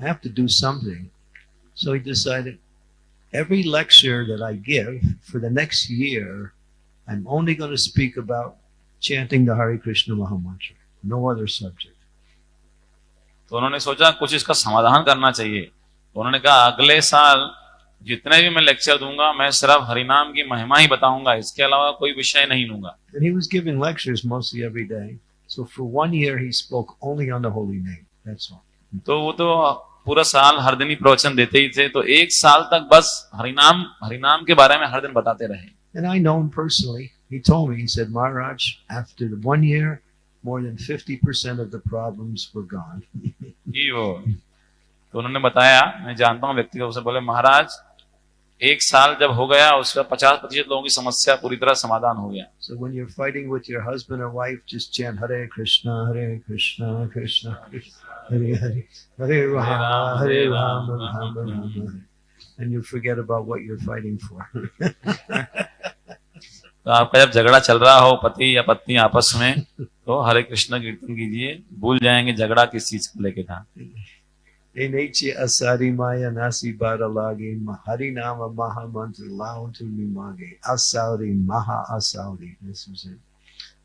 I have to do something so he decided every lecture that I give for the next year I am only gonna speak about chanting the Hare Krishna mahamantra no other subject तो उन्होंने सोचा कुछ इसका समाधान करना चाहिए। तो उन्होंने कहा अगले साल जितने भी मैं लेक्चर दूँगा मैं सिर्फ़ हरिनाम की महिमा ही बताऊँगा इसके अलावा कोई विषय नहीं लूँगा। So for one year, he spoke only on the holy name. That's all. तो वो तो पूरा साल हर दिन ही प्रवचन देते ही थे तो एक साल तक बस हरिनाम हरिनाम के बारे में हर दिन बताते रहे And I know him personally. He told me, he said, Maharaj, after the one year, more than 50% of the problems were gone. कि वो तो उन्होंने बताया मैं जानता हूँ व्यक्ति को उसे बोले महाराज एक साल जब हो गया उसका पचास प्रतिशत लोगों की समस्या पूरी तरह समाधान हो गया So when you're fighting with your husband or wife, just chant Hare Krishna, Hare Krishna, Krishna Hare Hare, Hare Rama, Hare Rama Rama, Hare. and you forget about what you're fighting for. तो आपका जब झगड़ा चल रहा हो पति या पत्नी आपस में तो हरे कृष्ण कीर्तन कीजिए भूल जाएँगे झगड़ा किस चीज़ को लेके था Eneche asari maya nasi badalagi mahari nama maha mantra lao to nimage asauri maha asauri. This is it.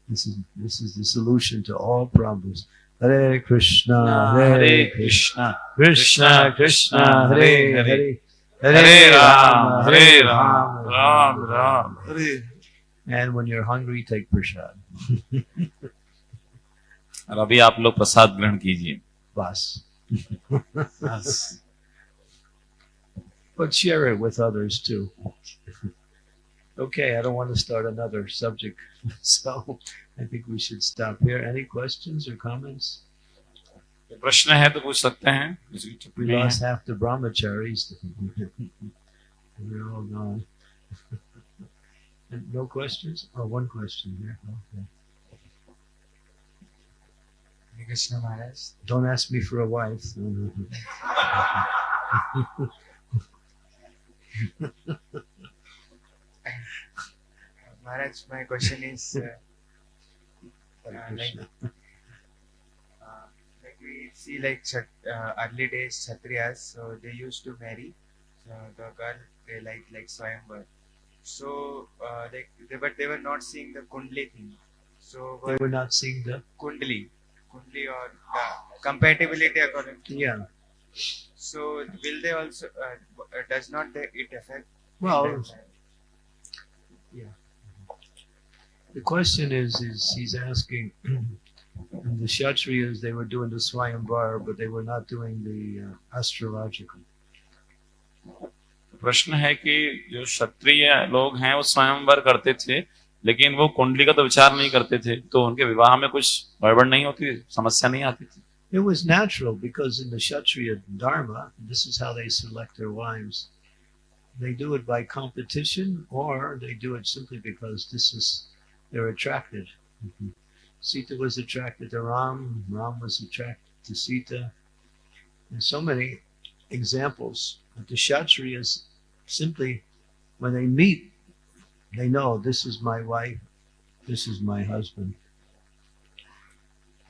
This is this is the solution to all problems. Hare Krishna, Hare Krishna, Krishna Krishna, Hare Hare, Hare Ram Hare Ram Ram Ram Hare And when you're hungry, take prasad. और अभी आप लोग प्रसाद ग्रहण कीजिए Bas. But share it with others too. Okay, I don't want to start another subject, so I think we should stop here. Any questions or comments? प्रश्न है तो पूछ सकते हैं किसी की We टिप्पणी है lost half the brahmacharis. They're all gone. And no questions? Oh, one question here. Okay. Krishna Maharaj. Don't ask me for a wife. Maharaj, my question is uh, uh, like, uh, like, we see like uh, early days Kshatriyas, so they used to marry the girl they like like Swayamvar. So uh, they, but they were not seeing the Kundli thing. So they were not seeing the Kundli. Kundli or uh, compatibility according to yeah. So will they also uh, uh, does not they, it affect? Well, them? the question is, is he's asking. the Kshatriyas, they were doing the Swayamvar, but they were not doing the uh, astrological. प्रश्न है कि जो क्षत्रिय लोग हैं वो स्वयंवर करते थे लेकिन वो कुंडली का तो विचार नहीं करते थे तो उनके विवाह में कुछ गड़बड़ नहीं होती समस्या नहीं आती थी It was natural because in the Kshatriya Dharma, this is how they select their wives. They do it by competition or they do it simply because this is, they're attracted. Sita was attracted to Ram, Ram was attracted to Sita. And so many examples. But the Kshatriyas simply, when they meet, they know this is my wife, this is my husband.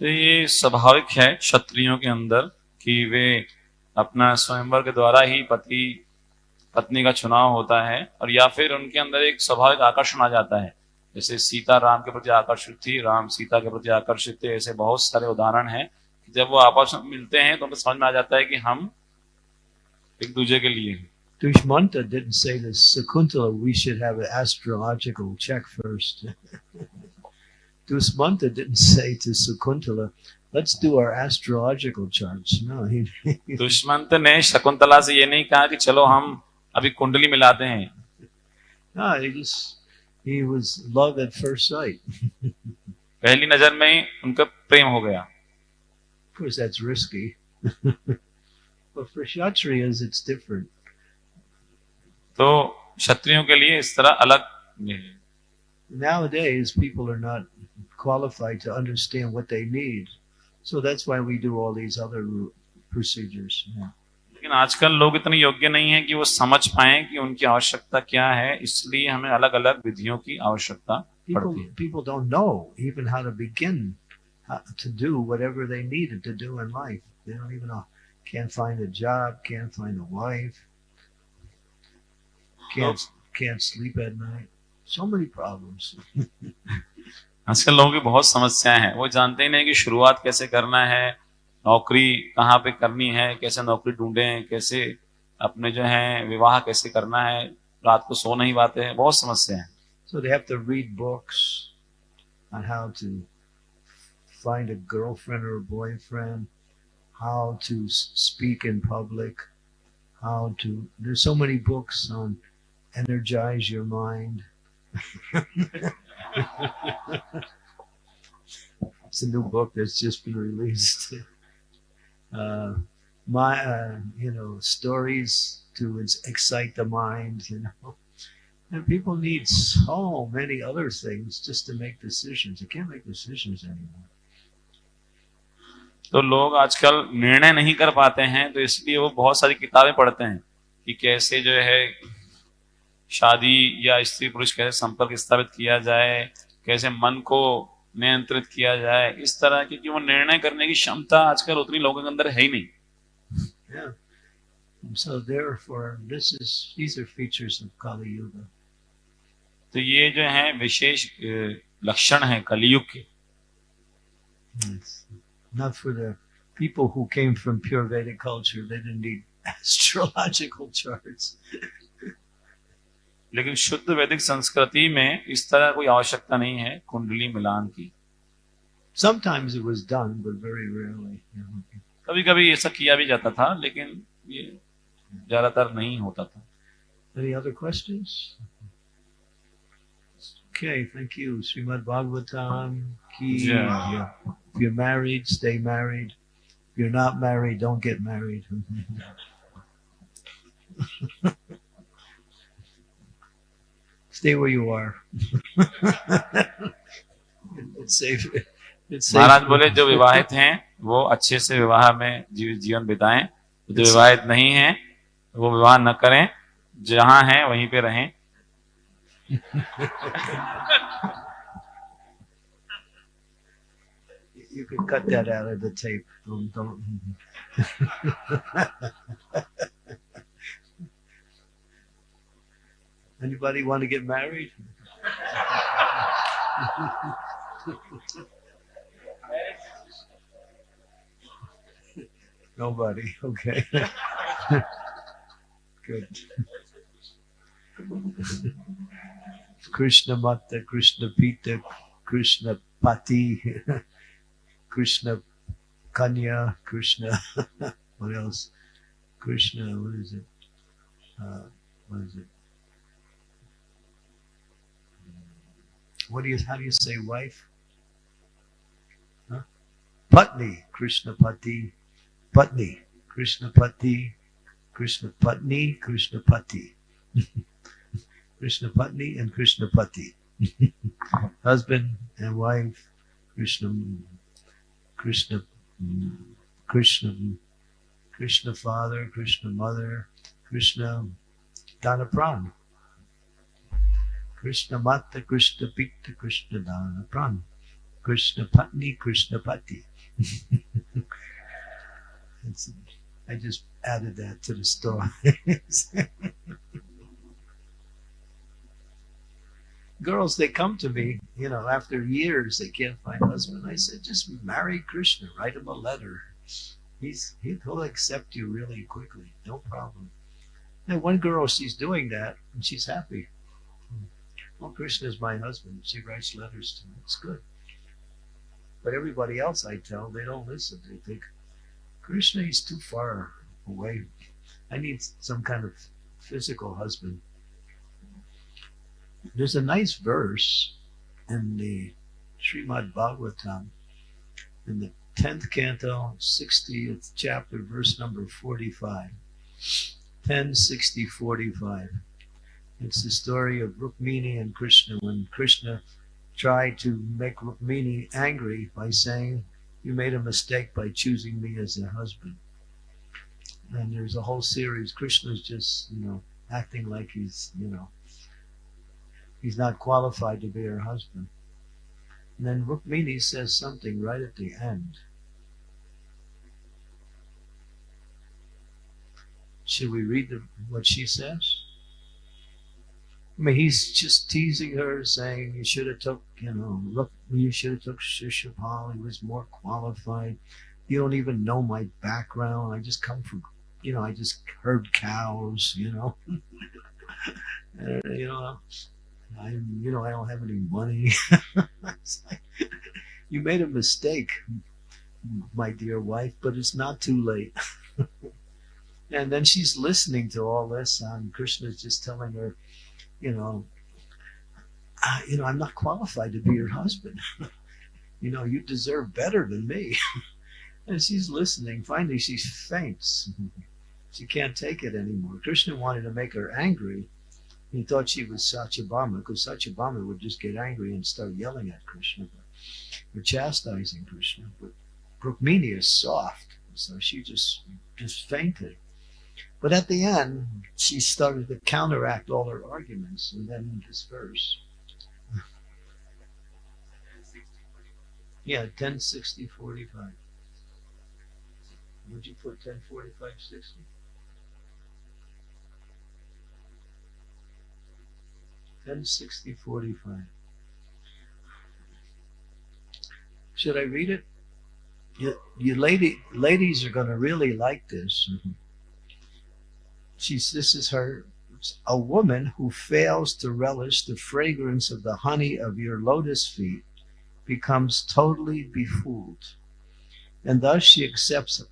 तो ये स्वाभाविक है क्षत्रियों के अंदर कि वे अपना स्वयंवर के द्वारा ही पति पत्नी का चुनाव होता है और या फिर उनके अंदर एक स्वाभाविक आकर्षण आ जाता है जैसे सीता राम के प्रति आकर्षित थी राम सीता के प्रति आकर्षित थे ऐसे बहुत सारे उदाहरण हैं जब वो आपस में मिलते हैं तो उनको समझ में आ जाता है कि हम एक दूसरे के लिए हैं Dushmanta didn't say to Sakuntala, we should have an astrological check first. Dushmanta didn't say to Sakuntala, let's do our astrological charts. No, he, Dushmant ने शकुंतला से ये नहीं कहा कि चलो हम अभी कुंडली मिलाते हैं no, he just, he was love at first sight. पहली नजर में ही उनका प्रेम हो गया Of course, that's risky. but for Kshatriyas, it's different. तो क्षत्रियों के लिए इस तरह अलग है Nowadays, people are not qualified to understand what they need. So that's why we do all these other procedures. Yeah. लेकिन आजकल लोग इतने योग्य नहीं है कि वो समझ पाए कि उनकी आवश्यकता क्या है इसलिए हमें अलग अलग विधियों की आवश्यकता पड़ती है people don't know even how to begin to do whatever they needed to do in life. They don't even know. Can't find a job, can't find a wife, can't no. can't sleep at night. So many problems. असल लोगों की बहुत समस्याएँ हैं वो जानते ही नहीं कि शुरुआत कैसे करना है नौकरी कहाँ पे करनी है कैसे नौकरी ढूंढे कैसे अपने जो है विवाह कैसे करना है रात को सो नहीं पाते हैं बहुत समस्या है सो दे energize your mind. it's a new book that's just been released. Uh, my, uh, you know, stories to ex- excite the mind. You know. And people need so many other things just to make decisions. They can't make decisions anymore. तो लोग आजकल निर्णय नहीं कर पाते हैं तो इसलिए वो बहुत सारी किताबें पढ़ते हैं कि कैसे जो है शादी या स्त्री पुरुष कैसे संपर्क स्थापित किया जाए कैसे मन को नियंत्रित किया जाए इस तरह की वो निर्णय करने की क्षमता आजकल उतनी लोगों के अंदर है ही नहीं। तो ये जो है विशेष लक्षण है कलयुग के। People who came from pure Vedic culture, they didn't need astrological charts. लेकिन शुद्ध वैदिक संस्कृति में इस तरह कोई आवश्यकता नहीं है कुंडली मिलान की Sometimes it was done, but very rarely. कभी कभी ऐसा किया भी जाता था लेकिन ये ज़्यादातर नहीं होता था Any other questions? Okay, thank you. Srimad Bhagavatam. Ki Yeah. If you're married, stay married. If you're not married, don't get married. stay where you are. it's safe. महाराज बोले जो विवाहित हैं वो अच्छे से विवाह में जीवन बिताए। जो विवाहित नहीं है वो विवाह न करें। जहाँ हैं वहीं पे रहें। You Anybody want to get married? Nobody. Okay. Good. Krishna Mata, Krishna Pita, Krishna Pati, Krishna Kanya, Krishna. what else? Krishna. What is it? Uh, what is it? What do you? How do you say wife? Huh? Patni, Krishna Pati, Patni, Krishna Pati, Krishna Patni, Krishna Pati. Krishna Patni and Krishna Pati. Husband and wife, Krishna, Krishna, Krishna, Krishna Father, Krishna Mother, Krishna Dhanapran. Krishna Mata, Krishna Pita, Krishna Dhanapran. Krishna Patni, Krishna Pati. I just added that to the story. Girls, they come to me, you know, after years they can't find a husband. I said, just marry Krishna, write him a letter. He's he'll accept you really quickly, no problem. And one girl, she's doing that and she's happy. Well, Krishna is my husband. She writes letters to me. It's good. But everybody else I tell, they don't listen. They think, Krishna is too far away. I need some kind of physical husband. There's a nice verse in the Srimad Bhagavatam, in the 10th canto, 60th chapter, verse number 45. 10, 60, 45. It's the story of Rukmini and Krishna when Krishna tried to make Rukmini angry by saying, You made a mistake by choosing me as a husband. And there's a whole series. Krishna's just, you know, acting like he's, you know, he's not qualified to be her husband. And then Rukmini says something right at the end. Should we read the, what she says? I mean, he's just teasing her, saying you should have took, you know, look, you should have took Shishapal. He was more qualified. You don't even know my background. I just come from, you know, I just herd cows, you know. you know, I, you know, I don't have any money. you made a mistake, my dear wife, but it's not too late. and then she's listening to all this, and Krishna's just telling her, you know, uh, you know, I'm not qualified to be your husband. you know, you deserve better than me. and she's listening. Finally, she faints. she can't take it anymore. Krishna wanted to make her angry. He thought she was Satyabhama because Satyabhama would just get angry and start yelling at Krishna or chastising Krishna. But Rukmini is soft, so she just just fainted. But at the end, she started to counteract all her arguments, and then this verse. Yeah, 10, 60, 45. Would you put 10, 45, 60? Ten sixty forty five. Should I read it? You, you lady, ladies are going to really like this. Mm-hmm. She's, this is her, a woman who fails to relish the fragrance of the honey of your lotus feet becomes totally befooled. And thus she accepts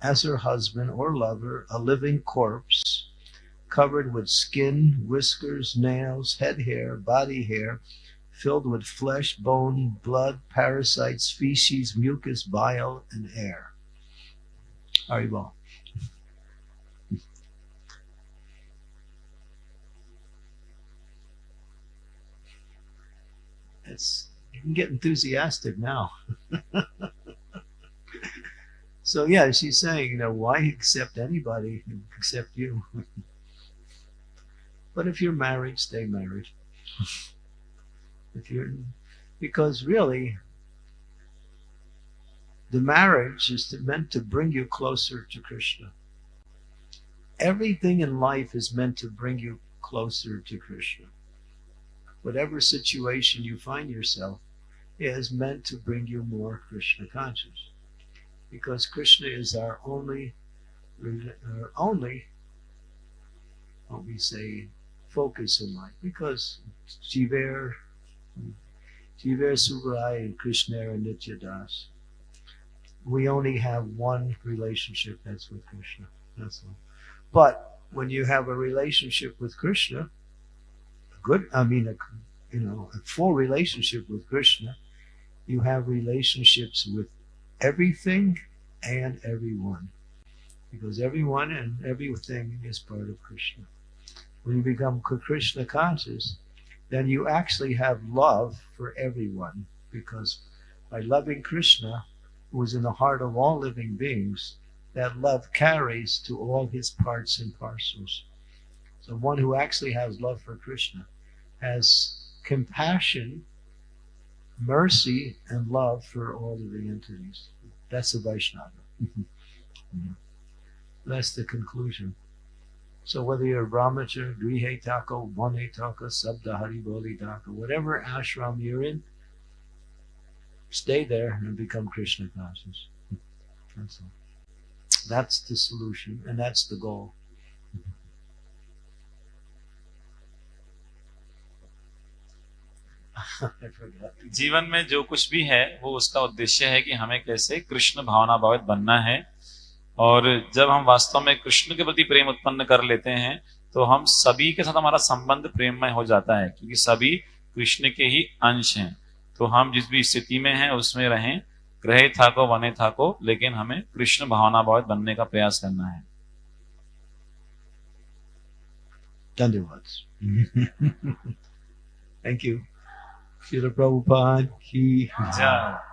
as her husband or lover a living corpse covered with skin, whiskers, nails, head hair, body hair, filled with flesh, bone, blood, parasites, feces, mucus, bile, and air. Haribol. It's you can get enthusiastic now. so yeah, she's saying, you know, why accept anybody except you? but if you're married, stay married. if you're because really the marriage is to, meant to bring you closer to krishna everything in life is meant to bring you closer to krishna whatever situation you find yourself is meant to bring you more krishna conscious because krishna is our only our only what we say focus in life because Jiver, Jiver Subrai and Krishna and Nityadas. We only have one relationship, that's with Krishna. That's all. But when you have a relationship with Krishna, good, I mean, a, you know, a full relationship with Krishna, you have relationships with everything and everyone. Because everyone and everything is part of Krishna when you become Krishna conscious, then you actually have love for everyone because by loving Krishna, who is in the heart of all living beings, that love carries to all his parts and parcels. So one who actually has love for Krishna has compassion, mercy, and love for all living entities. That's the Vaishnava. Mm-hmm. That's the conclusion. So whether you're a brahmachari, grihe taka, vane taka, sabda hariboli taka, whatever ashram you're in, stay there and become Krishna conscious. That's all. That's the solution and that's the goal. जीवन में जो कुछ भी है वो उसका उद्देश्य है कि हमें कैसे कृष्ण भावना भावित बनना है। और जब हम वास्तव में कृष्ण के प्रति प्रेम उत्पन्न कर लेते हैं तो हम सभी के साथ हमारा संबंध प्रेममय हो जाता है क्योंकि सभी कृष्ण के ही अंश हैं। तो हम जिस भी स्थिति में हैं उसमें रहें ग्रहे थाको वने था को लेकिन हमें कृष्ण भावना भावित बनने का प्रयास करना है। धन्यवाद। Thank you. Shila Prabhupada ki jai.